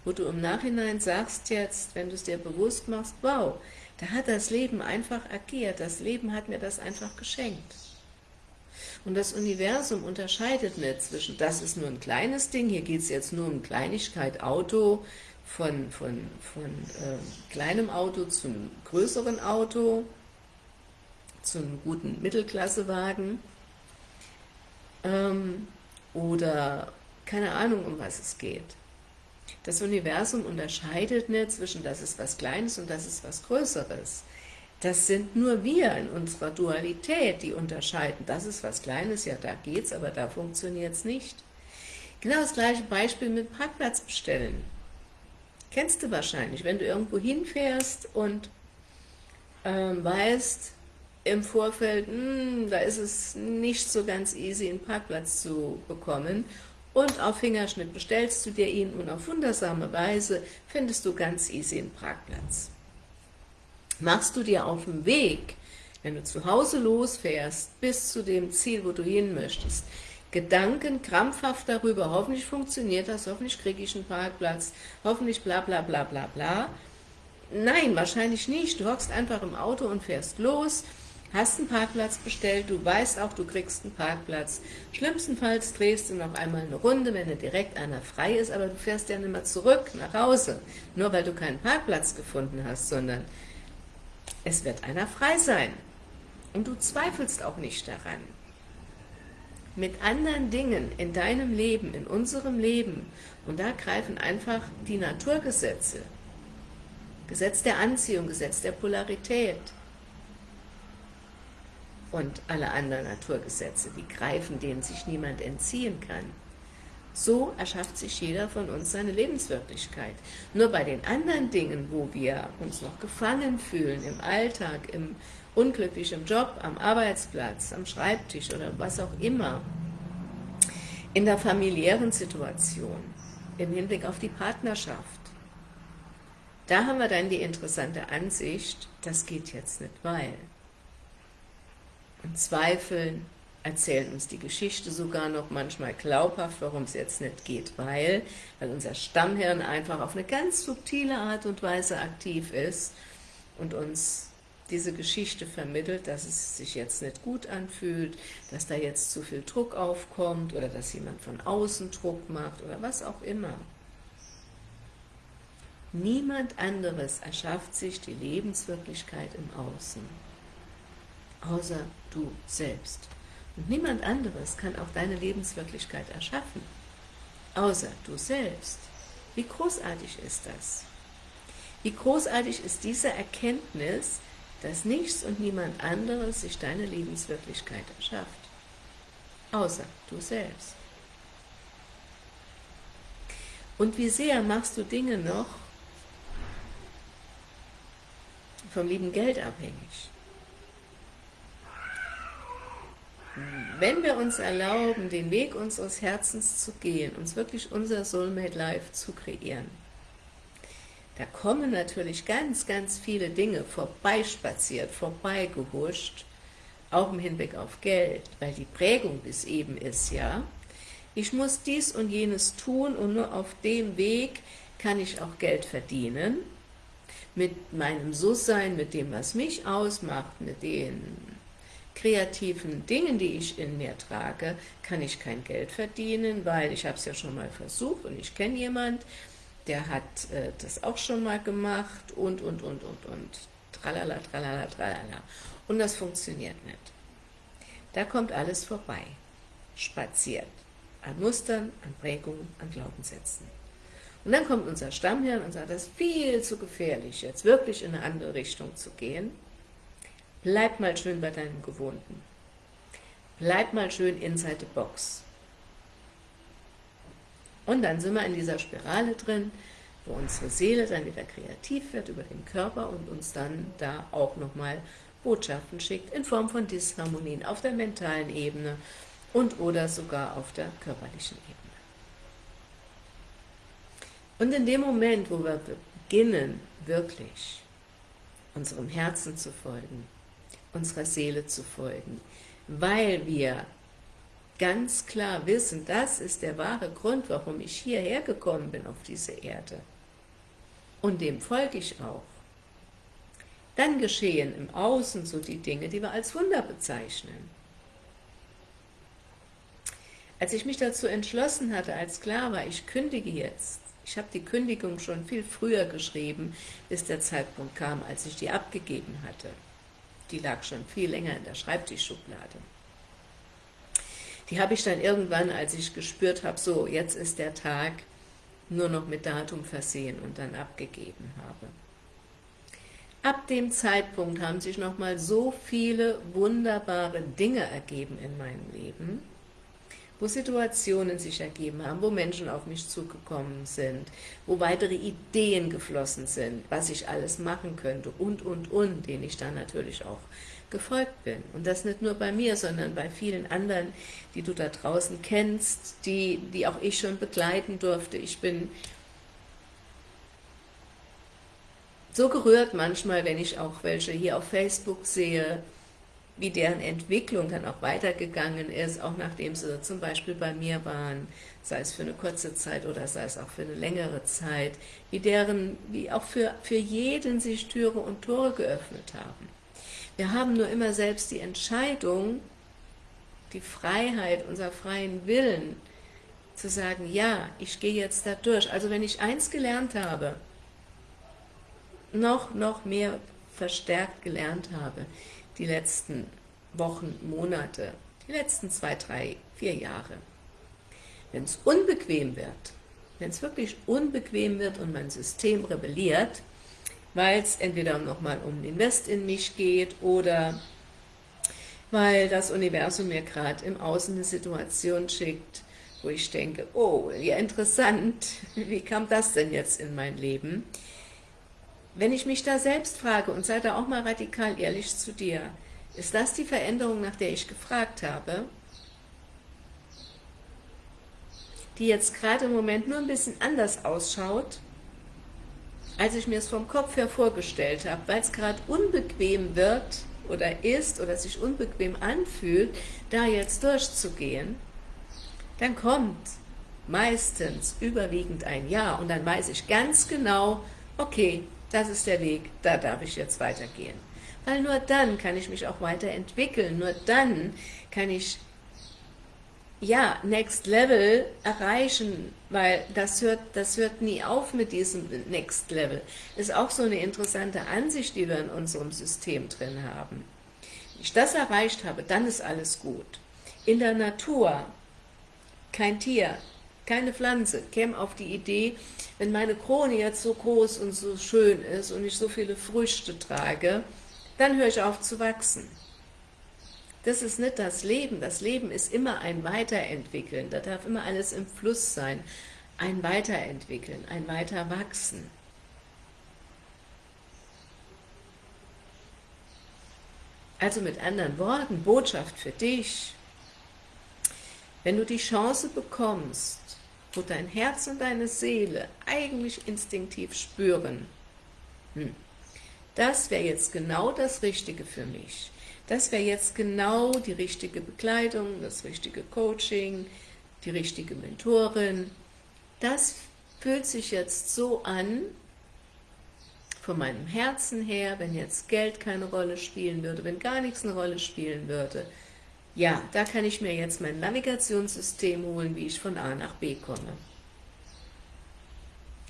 wo du im Nachhinein sagst jetzt, wenn du es dir bewusst machst, wow, Da hat das Leben einfach agiert, das Leben hat mir das einfach geschenkt. Und das Universum unterscheidet nicht zwischen, das ist nur ein kleines Ding, hier geht es jetzt nur um Kleinigkeit, Auto, von, von, von äh, kleinem Auto zum größeren Auto, zum guten Mittelklassewagen ähm, oder keine Ahnung, um was es geht. Das Universum unterscheidet nicht zwischen das ist was Kleines und das ist was Größeres. Das sind nur wir in unserer Dualität, die unterscheiden. Das ist was Kleines, ja da geht's, aber da funktioniert es nicht. Genau das gleiche Beispiel mit Parkplatz bestellen. Kennst du wahrscheinlich, wenn du irgendwo hinfährst und ähm, weißt im Vorfeld, mh, hm, da ist es nicht so ganz easy, einen Parkplatz zu bekommen und auf Fingerschnitt bestellst du dir ihn und auf wundersame Weise findest du ganz easy einen Parkplatz. Machst du dir auf dem Weg, wenn du zu Hause losfährst, bis zu dem Ziel, wo du hin möchtest, Gedanken krampfhaft darüber, hoffentlich funktioniert das, hoffentlich kriege ich einen Parkplatz, hoffentlich bla bla bla bla bla. Nein, wahrscheinlich nicht. Du hockst einfach im Auto und fährst los, hast einen Parkplatz bestellt, du weißt auch, du kriegst einen Parkplatz. Schlimmstenfalls drehst du noch einmal eine Runde, wenn direkt einer frei ist, aber du fährst ja nicht mehr zurück nach Hause, nur weil du keinen Parkplatz gefunden hast, sondern es wird einer frei sein. Und du zweifelst auch nicht daran mit anderen Dingen in deinem Leben, in unserem Leben, und da greifen einfach die Naturgesetze, Gesetz der Anziehung, Gesetz der Polarität und alle anderen Naturgesetze, die greifen, denen sich niemand entziehen kann. So erschafft sich jeder von uns seine Lebenswirklichkeit. Nur bei den anderen Dingen, wo wir uns noch gefangen fühlen, im Alltag, im unglücklich im Job, am Arbeitsplatz, am Schreibtisch oder was auch immer, in der familiären Situation, im Hinblick auf die Partnerschaft, da haben wir dann die interessante Ansicht, das geht jetzt nicht, weil. Und zweifeln, erzählen uns die Geschichte sogar noch manchmal glaubhaft, warum es jetzt nicht geht, weil, weil unser Stammhirn einfach auf eine ganz subtile Art und Weise aktiv ist und uns diese Geschichte vermittelt, dass es sich jetzt nicht gut anfühlt, dass da jetzt zu viel Druck aufkommt oder dass jemand von außen Druck macht oder was auch immer. Niemand anderes erschafft sich die Lebenswirklichkeit im Außen, außer du selbst. Und niemand anderes kann auch deine Lebenswirklichkeit erschaffen, außer du selbst. Wie großartig ist das? Wie großartig ist diese Erkenntnis, dass nichts und niemand anderes sich deine Lebenswirklichkeit erschafft, außer du selbst. Und wie sehr machst du Dinge noch vom lieben Geld abhängig? Wenn wir uns erlauben, den Weg unseres Herzens zu gehen, uns wirklich unser Soulmate Life zu kreieren, da kommen natürlich ganz, ganz viele Dinge vorbeispaziert, vorbeigehuscht, auch im Hinblick auf Geld, weil die Prägung bis eben ist, ja, ich muss dies und jenes tun und nur auf dem Weg kann ich auch Geld verdienen, mit meinem So-Sein, mit dem, was mich ausmacht, mit den kreativen Dingen, die ich in mir trage, kann ich kein Geld verdienen, weil ich habe es ja schon mal versucht und ich kenne jemand, der hat äh, das auch schon mal gemacht und, und, und, und, und, tralala, tralala, tralala. Und das funktioniert nicht. Da kommt alles vorbei, spaziert, an Mustern, an Prägungen, an Glaubenssätzen. Und dann kommt unser Stammhirn und sagt, das ist viel zu gefährlich, jetzt wirklich in eine andere Richtung zu gehen. Bleib mal schön bei deinem Gewohnten. Bleib mal schön inside the box. Und dann sind wir in dieser Spirale drin, wo unsere Seele dann wieder kreativ wird über den Körper und uns dann da auch nochmal Botschaften schickt in Form von Disharmonien auf der mentalen Ebene und oder sogar auf der körperlichen Ebene. Und in dem Moment, wo wir beginnen, wirklich unserem Herzen zu folgen, unserer Seele zu folgen, weil wir ganz klar wissen, das ist der wahre Grund, warum ich hierher gekommen bin auf diese Erde. Und dem folge ich auch. dann geschehen im Außen so die Dinge, die wir als Wunder bezeichnen. Als ich mich dazu entschlossen hatte, als klar war, ich kündige jetzt, ich habe die Kündigung schon viel früher geschrieben, bis der Zeitpunkt kam, als ich die abgegeben hatte. Die lag schon viel länger in der Schreibtischschublade. Die habe ich dann irgendwann, als ich gespürt habe, so, jetzt ist der Tag, nur noch mit Datum versehen und dann abgegeben habe. Ab dem Zeitpunkt haben sich nochmal so viele wunderbare Dinge ergeben in meinem Leben, wo Situationen sich ergeben haben, wo Menschen auf mich zugekommen sind, wo weitere Ideen geflossen sind, was ich alles machen könnte und, und, und, denen ich dann natürlich auch gefolgt bin. Und das nicht nur bei mir, sondern bei vielen anderen, die du da draußen kennst, die, die auch ich schon begleiten durfte. Ich bin so gerührt manchmal, wenn ich auch welche hier auf Facebook sehe, wie deren Entwicklung dann auch weitergegangen ist, auch nachdem sie zum Beispiel bei mir waren, sei es für eine kurze Zeit oder sei es auch für eine längere Zeit, wie deren, wie auch für, für jeden sich Türe und Tore geöffnet haben. Wir haben nur immer selbst die Entscheidung, die Freiheit, unser freien Willen, zu sagen, ja, ich gehe jetzt da durch. Also wenn ich eins gelernt habe, noch, noch mehr verstärkt gelernt habe, die letzten Wochen, Monate, die letzten zwei, drei, vier Jahre. Wenn es unbequem wird, wenn es wirklich unbequem wird und mein System rebelliert, weil es entweder nochmal um Invest in mich geht oder weil das Universum mir gerade im Außen eine Situation schickt, wo ich denke, oh, ja interessant, <laughs> wie kam das denn jetzt in mein Leben? Wenn ich mich da selbst frage und sei da auch mal radikal ehrlich zu dir, ist das die Veränderung, nach der ich gefragt habe? Die jetzt gerade im Moment nur ein bisschen anders ausschaut, als ich mir es vom Kopf her vorgestellt habe, weil es gerade unbequem wird oder ist oder sich unbequem anfühlt, da jetzt durchzugehen, dann kommt meistens überwiegend ein Ja und dann weiß ich ganz genau, okay, das ist der Weg, da darf ich jetzt weitergehen. Weil nur dann kann ich mich auch weiterentwickeln, nur dann kann ich ja, Next Level erreichen, weil das hört, das hört nie auf mit diesem Next Level. Ist auch so eine interessante Ansicht, die wir in unserem System drin haben. Wenn ich das erreicht habe, dann ist alles gut. In der Natur, kein Tier, keine Pflanze käme auf die Idee, wenn meine Krone jetzt so groß und so schön ist und ich so viele Früchte trage, dann höre ich auf zu wachsen. Das ist nicht das Leben. Das Leben ist immer ein Weiterentwickeln. Da darf immer alles im Fluss sein. Ein Weiterentwickeln, ein Weiterwachsen. Also mit anderen Worten, Botschaft für dich. Wenn du die Chance bekommst, wo dein Herz und deine Seele eigentlich instinktiv spüren, hm, das wäre jetzt genau das Richtige für mich. Das wäre jetzt genau die richtige Bekleidung, das richtige Coaching, die richtige Mentorin. Das fühlt sich jetzt so an, von meinem Herzen her, wenn jetzt Geld keine Rolle spielen würde, wenn gar nichts eine Rolle spielen würde, ja, da kann ich mir jetzt mein Navigationssystem holen, wie ich von A nach B komme.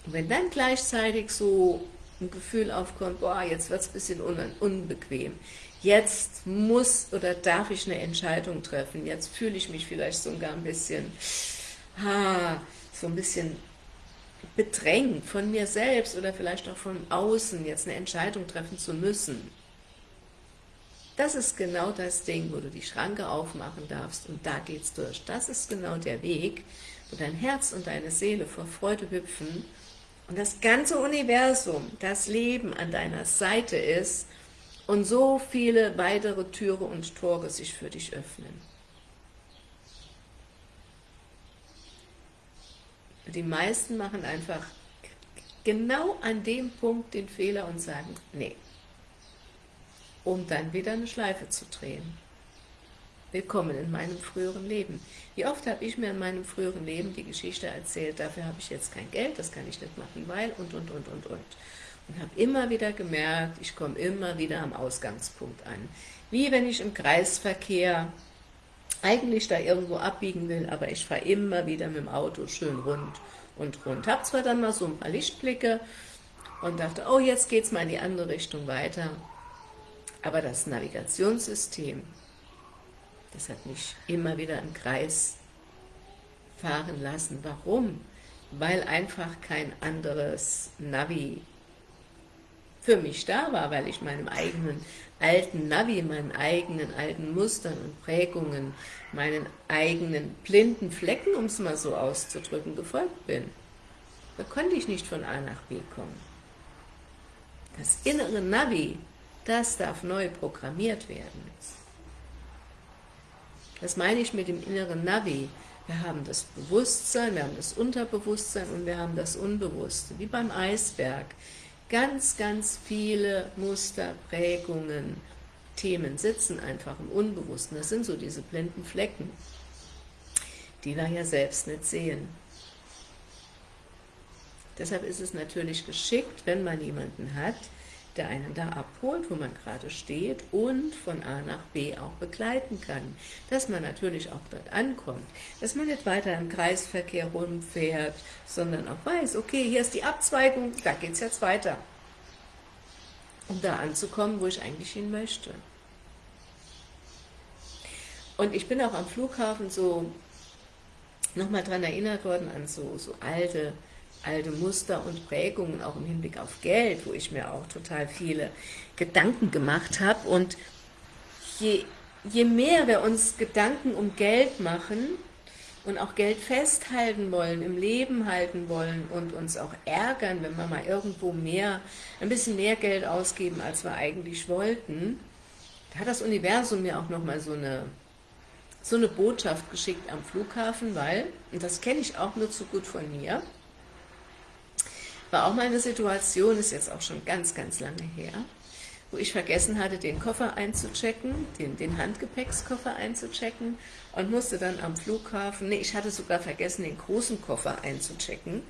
Und wenn dann gleichzeitig so ein Gefühl aufkommt, boah, jetzt wird es ein bisschen unbequem, jetzt muss oder darf ich eine Entscheidung treffen, jetzt fühle ich mich vielleicht sogar ein bisschen, ha, so ein bisschen bedrängt von mir selbst oder vielleicht auch von außen, jetzt eine Entscheidung treffen zu müssen. Das ist genau das Ding, wo du die Schranke aufmachen darfst und da geht's durch. Das ist genau der Weg, wo dein Herz und deine Seele vor Freude hüpfen und das ganze Universum, das Leben an deiner Seite ist und so viele weitere Türe und Tore sich für dich öffnen. Die meisten machen einfach genau an dem Punkt den Fehler und sagen, nee, um dann wieder eine Schleife zu drehen. Willkommen in meinem früheren Leben. Wie oft habe ich mir in meinem früheren Leben die Geschichte erzählt, dafür habe ich jetzt kein Geld, das kann ich nicht machen, weil und, und, und, und, und. Und habe immer wieder gemerkt, ich komme immer wieder am Ausgangspunkt an. Wie wenn ich im Kreisverkehr eigentlich da irgendwo abbiegen will, aber ich fahre immer wieder mit dem Auto schön rund und rund. Habe zwar dann mal so ein paar Lichtblicke und dachte, oh, jetzt geht es mal in die andere Richtung weiter. Aber das Navigationssystem, das hat mich immer wieder im Kreis fahren lassen. Warum? Weil einfach kein anderes Navi für mich da war, weil ich meinem eigenen alten Navi, meinen eigenen alten Mustern und Prägungen, meinen eigenen blinden Flecken, um es mal so auszudrücken, gefolgt bin. Da konnte ich nicht von A nach B kommen. Das innere Navi, das darf neu programmiert werden. Das meine ich mit dem inneren Navi. Wir haben das Bewusstsein, wir haben das Unterbewusstsein und wir haben das Unbewusste, wie beim Eisberg. Ganz, ganz viele Muster, Prägungen, Themen sitzen einfach im Unbewussten. Das sind so diese blinden Flecken, die wir ja selbst nicht sehen. Deshalb ist es natürlich geschickt, wenn man jemanden hat, der einen da abholt, wo man gerade steht und von A nach B auch begleiten kann. Dass man natürlich auch dort ankommt, dass man nicht weiter im Kreisverkehr rumfährt, sondern auch weiß, okay, hier ist die Abzweigung, da geht es jetzt weiter. Um da anzukommen, wo ich eigentlich hin möchte. Und ich bin auch am Flughafen so nochmal daran erinnert worden an so, so alte alte Muster und Prägungen, auch im Hinblick auf Geld, wo ich mir auch total viele Gedanken gemacht habe. Und je, je mehr wir uns Gedanken um Geld machen und auch Geld festhalten wollen, im Leben halten wollen und uns auch ärgern, wenn wir mal irgendwo mehr, ein bisschen mehr Geld ausgeben, als wir eigentlich wollten, da hat das Universum mir auch nochmal so eine so eine Botschaft geschickt am Flughafen, weil, und das kenne ich auch nur zu gut von mir, war auch mal eine Situation, ist jetzt auch schon ganz, ganz lange her, wo ich vergessen hatte, den Koffer einzuchecken, den, den Handgepäckskoffer einzuchecken und musste dann am Flughafen, nee, ich hatte sogar vergessen, den großen Koffer einzuchecken.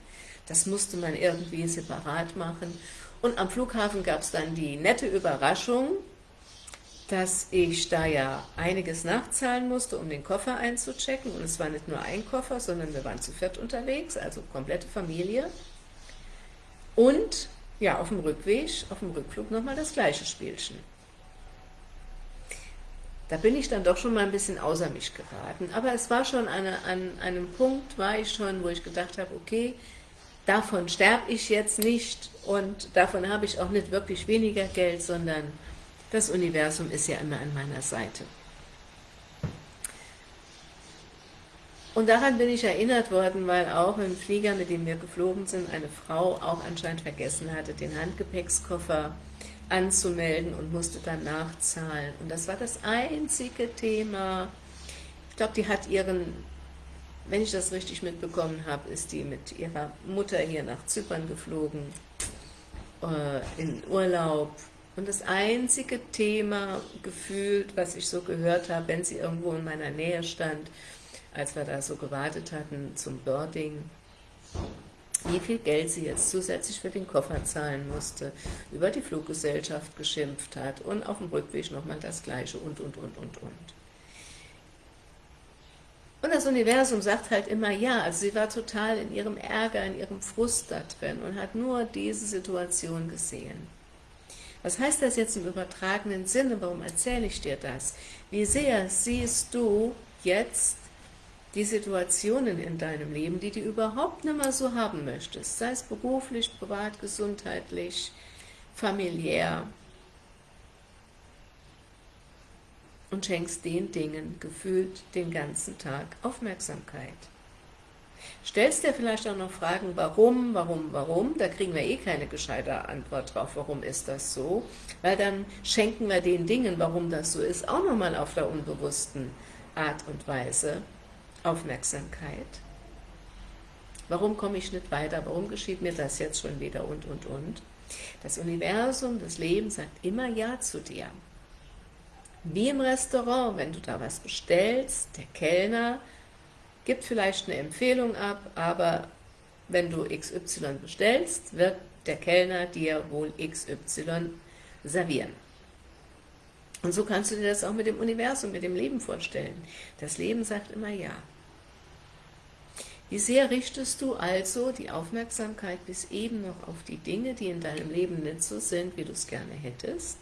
Das musste man irgendwie separat machen. Und am Flughafen gab es dann die nette Überraschung, dass ich da ja einiges nachzahlen musste, um den Koffer einzuchecken. Und es war nicht nur ein Koffer, sondern wir waren zu viert unterwegs, also komplette Familie. Und ja, auf dem Rückweg, auf dem Rückflug nochmal das gleiche Spielchen. Da bin ich dann doch schon mal ein bisschen außer mich geraten. Aber es war schon eine, an einem Punkt, war ich schon, wo ich gedacht habe, okay, davon sterbe ich jetzt nicht und davon habe ich auch nicht wirklich weniger Geld, sondern das Universum ist ja immer an meiner Seite. Und daran bin ich erinnert worden, weil auch im Flieger, mit dem wir geflogen sind, eine Frau auch anscheinend vergessen hatte, den Handgepäckskoffer anzumelden und musste dann nachzahlen. Und das war das einzige Thema. Ich glaube, die hat ihren, wenn ich das richtig mitbekommen habe, ist die mit ihrer Mutter hier nach Zypern geflogen, äh, in Urlaub. Und das einzige Thema gefühlt, was ich so gehört habe, wenn sie irgendwo in meiner Nähe stand, als wir da so gewartet hatten zum Birding, wie viel Geld sie jetzt zusätzlich für den Koffer zahlen musste, über die Fluggesellschaft geschimpft hat und auf dem Rückweg nochmal das Gleiche und, und, und, und, und. Und das Universum sagt halt immer ja, also sie war total in ihrem Ärger, in ihrem Frust da drin und hat nur diese Situation gesehen. Was heißt das jetzt im übertragenen Sinne? Warum erzähle ich dir das? Wie sehr siehst du jetzt die Situationen in deinem Leben, die du überhaupt nicht mehr so haben möchtest, sei es beruflich, privat, gesundheitlich, familiär, und schenkst den Dingen gefühlt den ganzen Tag Aufmerksamkeit. Stellst dir vielleicht auch noch Fragen, warum, warum, warum, da kriegen wir eh keine gescheite Antwort drauf, warum ist das so, weil dann schenken wir den Dingen, warum das so ist, auch nochmal auf der unbewussten Art und Weise Aufmerksamkeit. Warum komme ich nicht weiter? Warum geschieht mir das jetzt schon wieder? Und, und, und. Das Universum, das Leben sagt immer Ja zu dir. Wie im Restaurant, wenn du da was bestellst, der Kellner gibt vielleicht eine Empfehlung ab, aber wenn du XY bestellst, wird der Kellner dir wohl XY servieren. Und so kannst du dir das auch mit dem Universum, mit dem Leben vorstellen. Das Leben sagt immer Ja. Wie sehr richtest du also die Aufmerksamkeit bis eben noch auf die Dinge, die in deinem Leben nicht so sind, wie du es gerne hättest?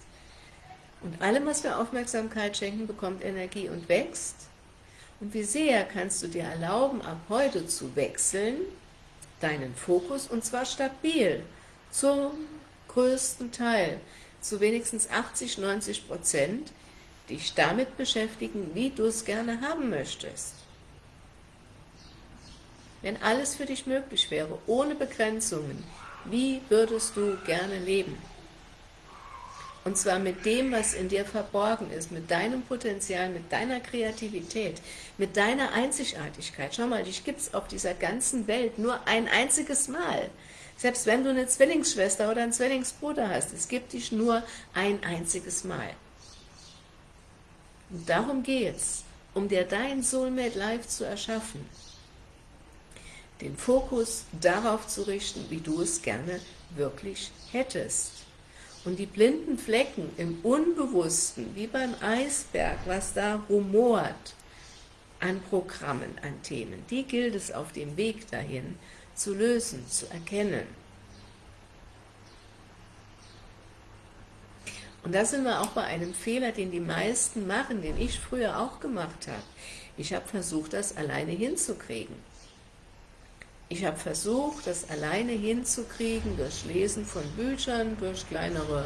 Und allem, was wir Aufmerksamkeit schenken, bekommt Energie und wächst. Und wie sehr kannst du dir erlauben, ab heute zu wechseln, deinen Fokus, und zwar stabil, zum größten Teil, zu wenigstens 80, 90 Prozent, dich damit beschäftigen, wie du es gerne haben möchtest. Wenn alles für dich möglich wäre, ohne Begrenzungen, wie würdest du gerne leben? Und zwar mit dem, was in dir verborgen ist, mit deinem Potenzial, mit deiner Kreativität, mit deiner Einzigartigkeit. Schau mal, dich gibt es auf dieser ganzen Welt nur ein einziges Mal. Selbst wenn du eine Zwillingsschwester oder einen Zwillingsbruder hast, es gibt dich nur ein einziges Mal. Und darum geht es, um dir dein Soulmate Life zu erschaffen. Den Fokus darauf zu richten, wie du es gerne wirklich hättest. Und die blinden Flecken im Unbewussten, wie beim Eisberg, was da rumort an Programmen, an Themen, die gilt es auf dem Weg dahin zu lösen, zu erkennen. Und da sind wir auch bei einem Fehler, den die meisten machen, den ich früher auch gemacht habe. Ich habe versucht, das alleine hinzukriegen. Ich habe versucht, das alleine hinzukriegen, durch Lesen von Büchern, durch kleinere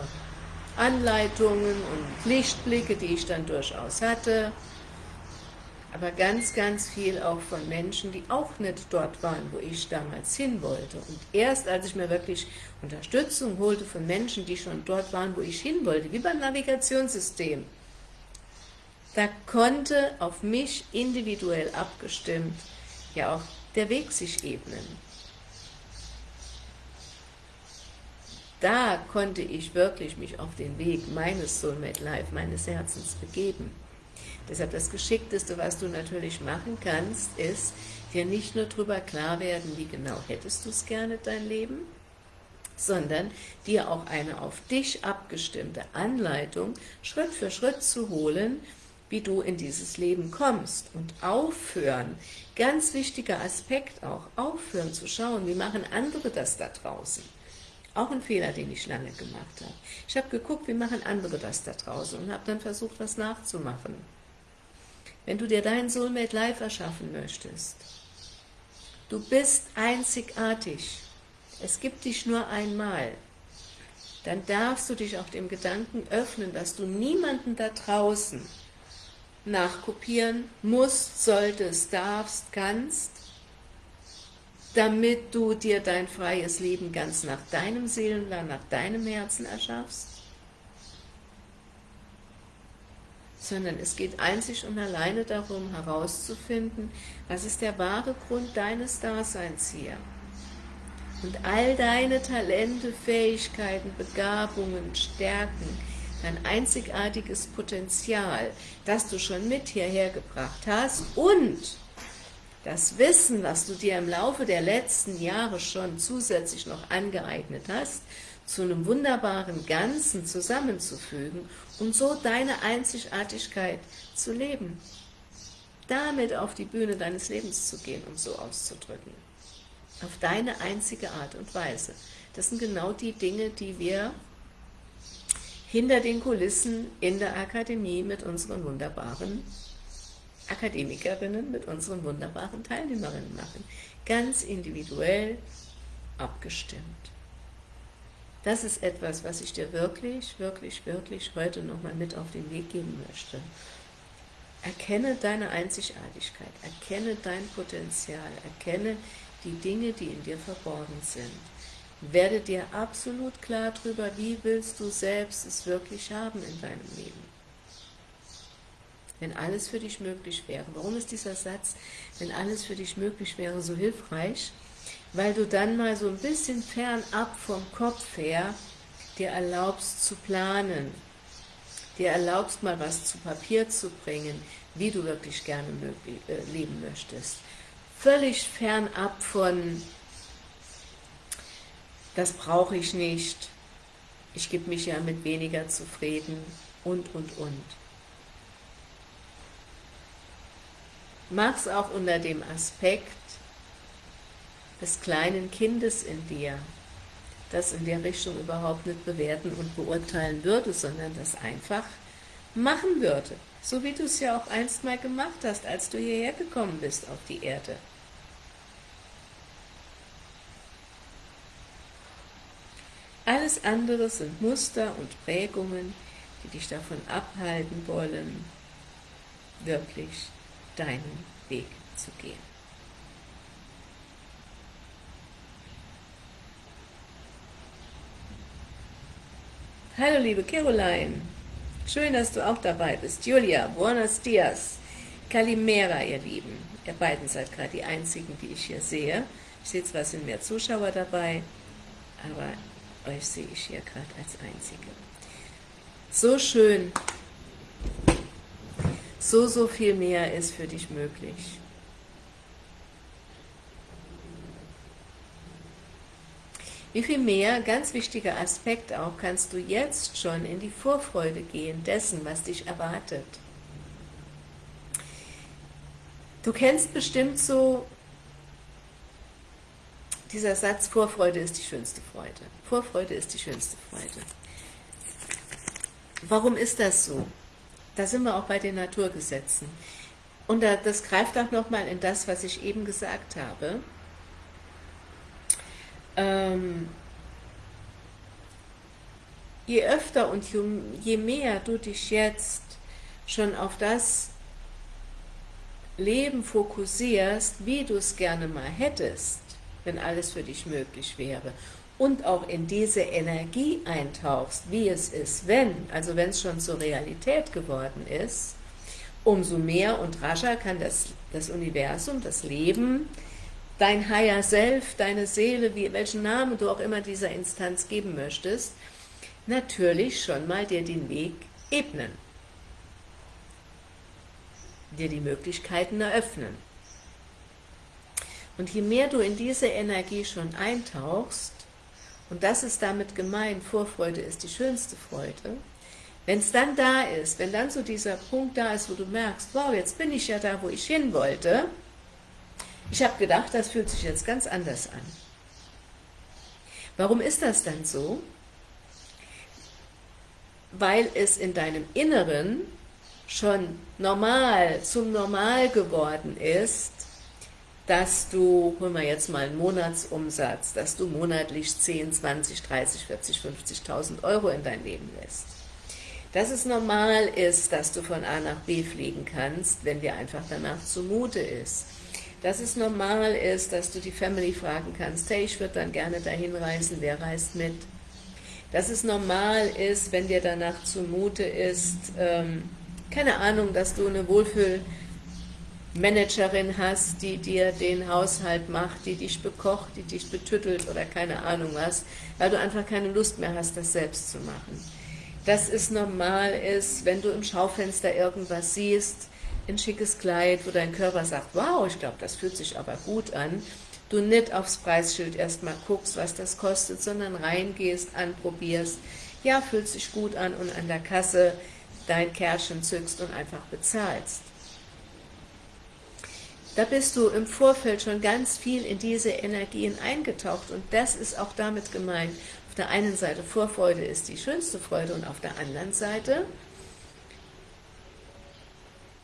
Anleitungen und Lichtblicke, die ich dann durchaus hatte, aber ganz, ganz viel auch von Menschen, die auch nicht dort waren, wo ich damals hin wollte. Und erst als ich mir wirklich Unterstützung holte von Menschen, die schon dort waren, wo ich hin wollte, wie beim Navigationssystem, da konnte auf mich individuell abgestimmt ja auch der Weg sich ebnen. Da konnte ich wirklich mich auf den Weg meines Soulmate Life, meines Herzens begeben. Deshalb das Geschickteste, was du natürlich machen kannst, ist, dir nicht nur darüber klar werden, wie genau hättest du es gerne, dein Leben, sondern dir auch eine auf dich abgestimmte Anleitung Schritt für Schritt zu holen, wie du in dieses Leben kommst und aufhören, ganz wichtiger Aspekt auch, aufhören zu schauen, wie machen andere das da draußen. Auch ein Fehler, den ich lange gemacht habe. Ich habe geguckt, wie machen andere das da draußen und habe dann versucht, was nachzumachen. Wenn du dir dein Soulmate Life erschaffen möchtest, du bist einzigartig, es gibt dich nur einmal, dann darfst du dich auch dem Gedanken öffnen, dass du niemanden da draußen nachkopieren musst, solltest, darfst, kannst, damit du dir dein freies Leben ganz nach deinem Seelenplan, nach deinem Herzen erschaffst, sondern es geht einzig und alleine darum, herauszufinden, was ist der wahre Grund deines Daseins hier. Und all deine Talente, Fähigkeiten, Begabungen, Stärken, dein einzigartiges Potenzial, das du schon mit hierher gebracht hast und das Wissen, was du dir im Laufe der letzten Jahre schon zusätzlich noch angeeignet hast, zu einem wunderbaren Ganzen zusammenzufügen und so deine Einzigartigkeit zu leben. Damit auf die Bühne deines Lebens zu gehen, um so auszudrücken. Auf deine einzige Art und Weise. Das sind genau die Dinge, die wir hinter den Kulissen in der Akademie mit unseren wunderbaren Akademikerinnen, mit unseren wunderbaren Teilnehmerinnen machen. Ganz individuell abgestimmt. Das ist etwas, was ich dir wirklich, wirklich, wirklich heute nochmal mit auf den Weg geben möchte. Erkenne deine Einzigartigkeit, erkenne dein Potenzial, erkenne die Dinge, die in dir verborgen sind. Werde dir absolut klar darüber, wie willst du selbst es wirklich haben in deinem Leben. Wenn alles für dich möglich wäre. Warum ist dieser Satz, wenn alles für dich möglich wäre, so hilfreich? Weil du dann mal so ein bisschen fernab vom Kopf her dir erlaubst zu planen, dir erlaubst mal was zu Papier zu bringen, wie du wirklich gerne äh, leben möchtest. Völlig fernab von das brauche ich nicht, ich gebe mich ja mit weniger zufrieden und, und, und. Mach's auch unter dem Aspekt des kleinen Kindes in dir, das in der Richtung überhaupt nicht bewerten und beurteilen würde, sondern das einfach machen würde. So wie du es ja auch einst mal gemacht hast, als du hierher gekommen bist auf die Erde. Alles andere sind Muster und Prägungen, die dich davon abhalten wollen, wirklich deinen Weg zu gehen. Hallo liebe Caroline, schön, dass du auch dabei bist. Julia, buenos dias, Kalimera, ihr Lieben. Ihr beiden seid gerade die einzigen, die ich hier sehe. Ich sehe zwar, sind mehr Zuschauer dabei, aber euch sehe ich hier gerade als Einzige. So schön, so, so viel mehr ist für dich möglich. Wie viel mehr, ganz wichtiger Aspekt auch, kannst du jetzt schon in die Vorfreude gehen dessen, was dich erwartet. Du kennst bestimmt so dieser Satz, Vorfreude ist die schönste Freude. Vorfreude ist die schönste Freude. Warum ist das so? Da sind wir auch bei den Naturgesetzen. Und das greift auch nochmal in das, was ich eben gesagt habe. Ähm, je öfter und je mehr du dich jetzt schon auf das Leben fokussierst, wie du es gerne mal hättest, wenn alles für dich möglich wäre, und auch in diese Energie eintauchst, wie es ist, wenn, also wenn es schon zur Realität geworden ist, umso mehr und rascher kann das, das Universum, das Leben, dein Higher Self, deine Seele, wie, welchen Namen du auch immer dieser Instanz geben möchtest, natürlich schon mal dir den Weg ebnen, dir die Möglichkeiten eröffnen. Und je mehr du in diese Energie schon eintauchst, und das ist damit gemeint, Vorfreude ist die schönste Freude, wenn es dann da ist, wenn dann so dieser Punkt da ist, wo du merkst, wow, jetzt bin ich ja da, wo ich hin wollte, ich habe gedacht, das fühlt sich jetzt ganz anders an. Warum ist das dann so? Weil es in deinem Inneren schon normal, zum Normal geworden ist, dass du, holen wir jetzt mal einen Monatsumsatz, dass du monatlich 10, 20, 30, 40, 50.000 Euro in dein Leben lässt. Dass es normal ist, dass du von A nach B fliegen kannst, wenn dir einfach danach zumute ist. Dass es normal ist, dass du die Family fragen kannst, hey, ich würde dann gerne dahin reisen, wer reist mit? Dass es normal ist, wenn dir danach zumute ist, ähm, keine Ahnung, dass du eine Wohlfühl- Managerin hast, die dir den Haushalt macht, die dich bekocht, die dich betüttelt oder keine Ahnung was, weil du einfach keine Lust mehr hast, das selbst zu machen. Dass es normal ist, wenn du im Schaufenster irgendwas siehst, ein schickes Kleid, wo dein Körper sagt, wow, ich glaube, das fühlt sich aber gut an, du nicht aufs Preisschild erstmal guckst, was das kostet, sondern reingehst, anprobierst, ja, fühlt sich gut an und an der Kasse dein Kärtchen zückst und einfach bezahlst. Da bist du im Vorfeld schon ganz viel in diese Energien eingetaucht und das ist auch damit gemeint. Auf der einen Seite Vorfreude ist die schönste Freude und auf der anderen Seite,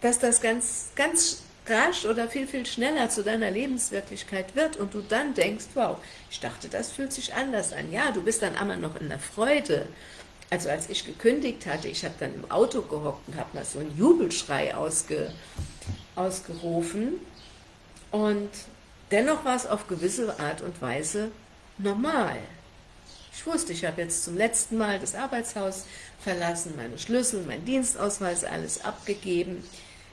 dass das ganz, ganz rasch oder viel, viel schneller zu deiner Lebenswirklichkeit wird und du dann denkst, wow, ich dachte, das fühlt sich anders an. Ja, du bist dann einmal noch in der Freude. Also als ich gekündigt hatte, ich habe dann im Auto gehockt und habe mal so einen Jubelschrei ausge, ausgerufen, und dennoch war es auf gewisse Art und Weise normal. Ich wusste, ich habe jetzt zum letzten Mal das Arbeitshaus verlassen, meine Schlüssel, mein Dienstausweis, alles abgegeben.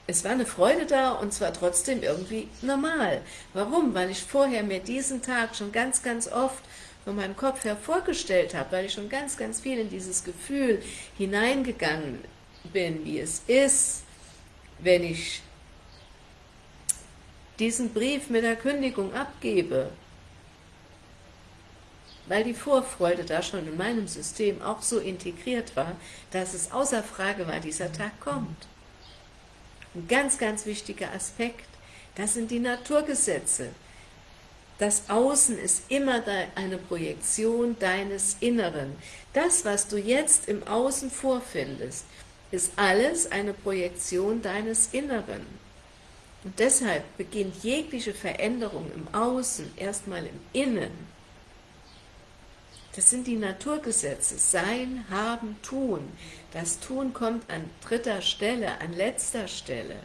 Es war eine Freude da und zwar trotzdem irgendwie normal. Warum? Weil ich vorher mir diesen Tag schon ganz, ganz oft von meinem Kopf her vorgestellt habe, weil ich schon ganz, ganz viel in dieses Gefühl hineingegangen bin, wie es ist, wenn ich diesen Brief mit der Kündigung abgebe, weil die Vorfreude da schon in meinem System auch so integriert war, dass es außer Frage war, dieser Tag kommt. Ein ganz, ganz wichtiger Aspekt, das sind die Naturgesetze. Das Außen ist immer eine Projektion deines Inneren. Das, was du jetzt im Außen vorfindest, ist alles eine Projektion deines Inneren. Und deshalb beginnt jegliche Veränderung im Außen erstmal im Innen. Das sind die Naturgesetze, Sein, Haben, Tun. Das Tun kommt an dritter Stelle, an letzter Stelle.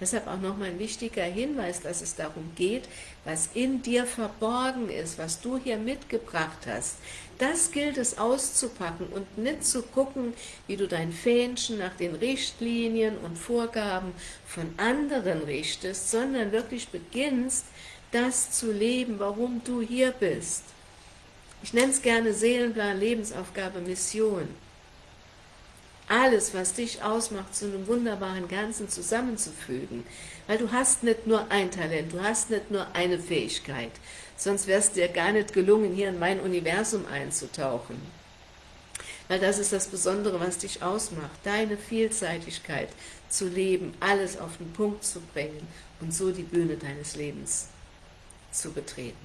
Deshalb auch nochmal ein wichtiger Hinweis, dass es darum geht, was in dir verborgen ist, was du hier mitgebracht hast. Das gilt es auszupacken und nicht zu gucken, wie du dein Fähnchen nach den Richtlinien und Vorgaben von anderen richtest, sondern wirklich beginnst, das zu leben, warum du hier bist. Ich nenne es gerne Seelenplan, Lebensaufgabe, Mission alles, was dich ausmacht, zu einem wunderbaren Ganzen zusammenzufügen. Weil du hast nicht nur ein Talent, du hast nicht nur eine Fähigkeit, sonst wäre es dir gar nicht gelungen, hier in mein Universum einzutauchen. Weil das ist das Besondere, was dich ausmacht, deine Vielseitigkeit zu leben, alles auf den Punkt zu bringen und so die Bühne deines Lebens zu betreten.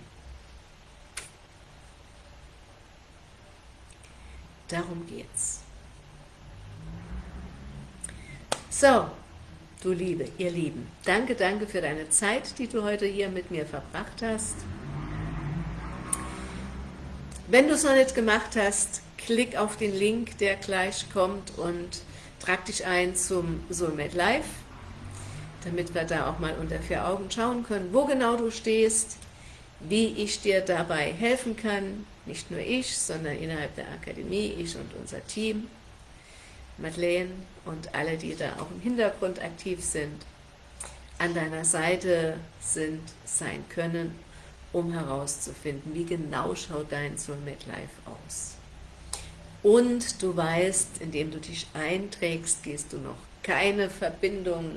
Darum geht's. So, du Liebe, ihr Lieben, danke, danke für deine Zeit, die du heute hier mit mir verbracht hast. Wenn du es noch nicht gemacht hast, klick auf den Link, der gleich kommt und trag dich ein zum Soulmate Live, damit wir da auch mal unter vier Augen schauen können, wo genau du stehst, wie ich dir dabei helfen kann, nicht nur ich, sondern innerhalb der Akademie, ich und unser Team. Madeleine und alle, die da auch im Hintergrund aktiv sind, an deiner Seite sind, sein können, um herauszufinden, wie genau schaut dein Soulmate Life aus. Und du weißt, indem du dich einträgst, gehst du noch keine Verbindung,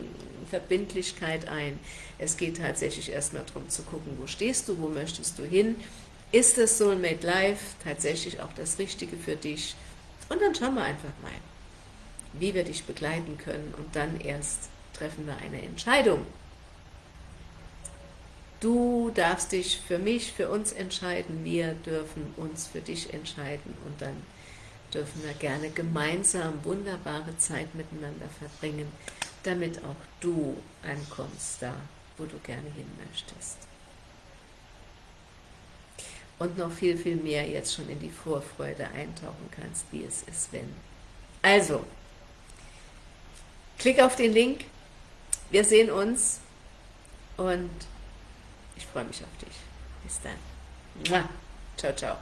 Verbindlichkeit ein. Es geht tatsächlich erstmal darum zu gucken, wo stehst du, wo möchtest du hin, ist das Soulmate Life tatsächlich auch das Richtige für dich? Und dann schauen wir einfach mal wie wir dich begleiten können und dann erst treffen wir eine Entscheidung. Du darfst dich für mich, für uns entscheiden, wir dürfen uns für dich entscheiden und dann dürfen wir gerne gemeinsam wunderbare Zeit miteinander verbringen, damit auch du ankommst da, wo du gerne hin möchtest. Und noch viel, viel mehr jetzt schon in die Vorfreude eintauchen kannst, wie es ist, wenn. Also, Klick auf den Link, wir sehen uns und ich freue mich auf dich. Bis dann. Ciao, ciao.